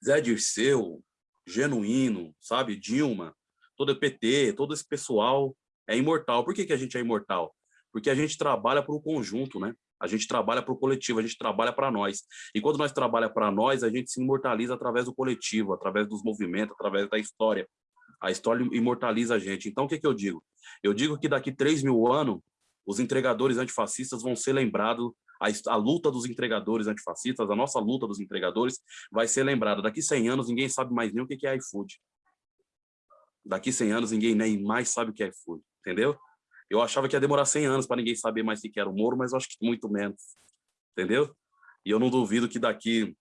C: Zé Dirceu, Genuíno, sabe? Dilma, todo o PT, todo esse pessoal é imortal. Por que, que a gente é imortal? Porque a gente trabalha para o conjunto, né? A gente trabalha para o coletivo, a gente trabalha para nós. E quando nós trabalha para nós, a gente se imortaliza através do coletivo, através dos movimentos, através da história. A história imortaliza a gente. Então, o que, que eu digo? Eu digo que daqui 3 mil anos, os entregadores antifascistas vão ser lembrados, a, a, luta dos entregadores antifascistas, a nossa luta dos entregadores vai ser lembrada. Daqui 100 anos, ninguém sabe mais nem o que é iFood. Daqui 100 anos, ninguém nem mais sabe o que é iFood, entendeu? Eu achava que ia demorar 100 anos para ninguém saber mais o que era o Moro, mas acho que muito menos, entendeu? E eu não duvido que daqui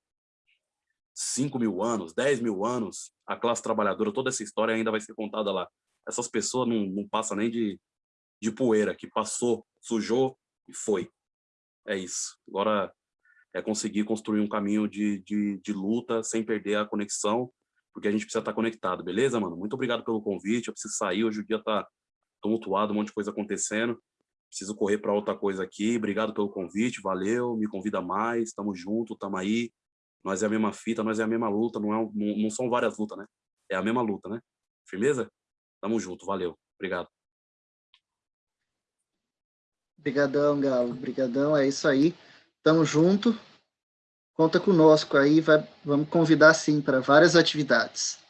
C: 5 mil anos, 10 mil anos, a classe trabalhadora, toda essa história ainda vai ser contada lá. Essas pessoas não, não passam nem de, de poeira, que passou, sujou e foi. É isso. Agora é conseguir construir um caminho de, de, de luta sem perder a conexão, porque a gente precisa estar conectado, beleza, mano? Muito obrigado pelo convite, eu preciso sair, hoje o dia tá tumultuado, um monte de coisa acontecendo. Preciso correr para outra coisa aqui. Obrigado pelo convite, valeu, me convida mais, estamos junto, estamos aí. Nós é a mesma fita, nós é a mesma luta, não, é, não, não são várias lutas, né? É a mesma luta, né? Firmeza? Tamo junto, valeu. Obrigado.
A: Obrigadão, Galo. Obrigadão, é isso aí. Tamo junto. Conta conosco aí, vai, vamos convidar sim para várias atividades.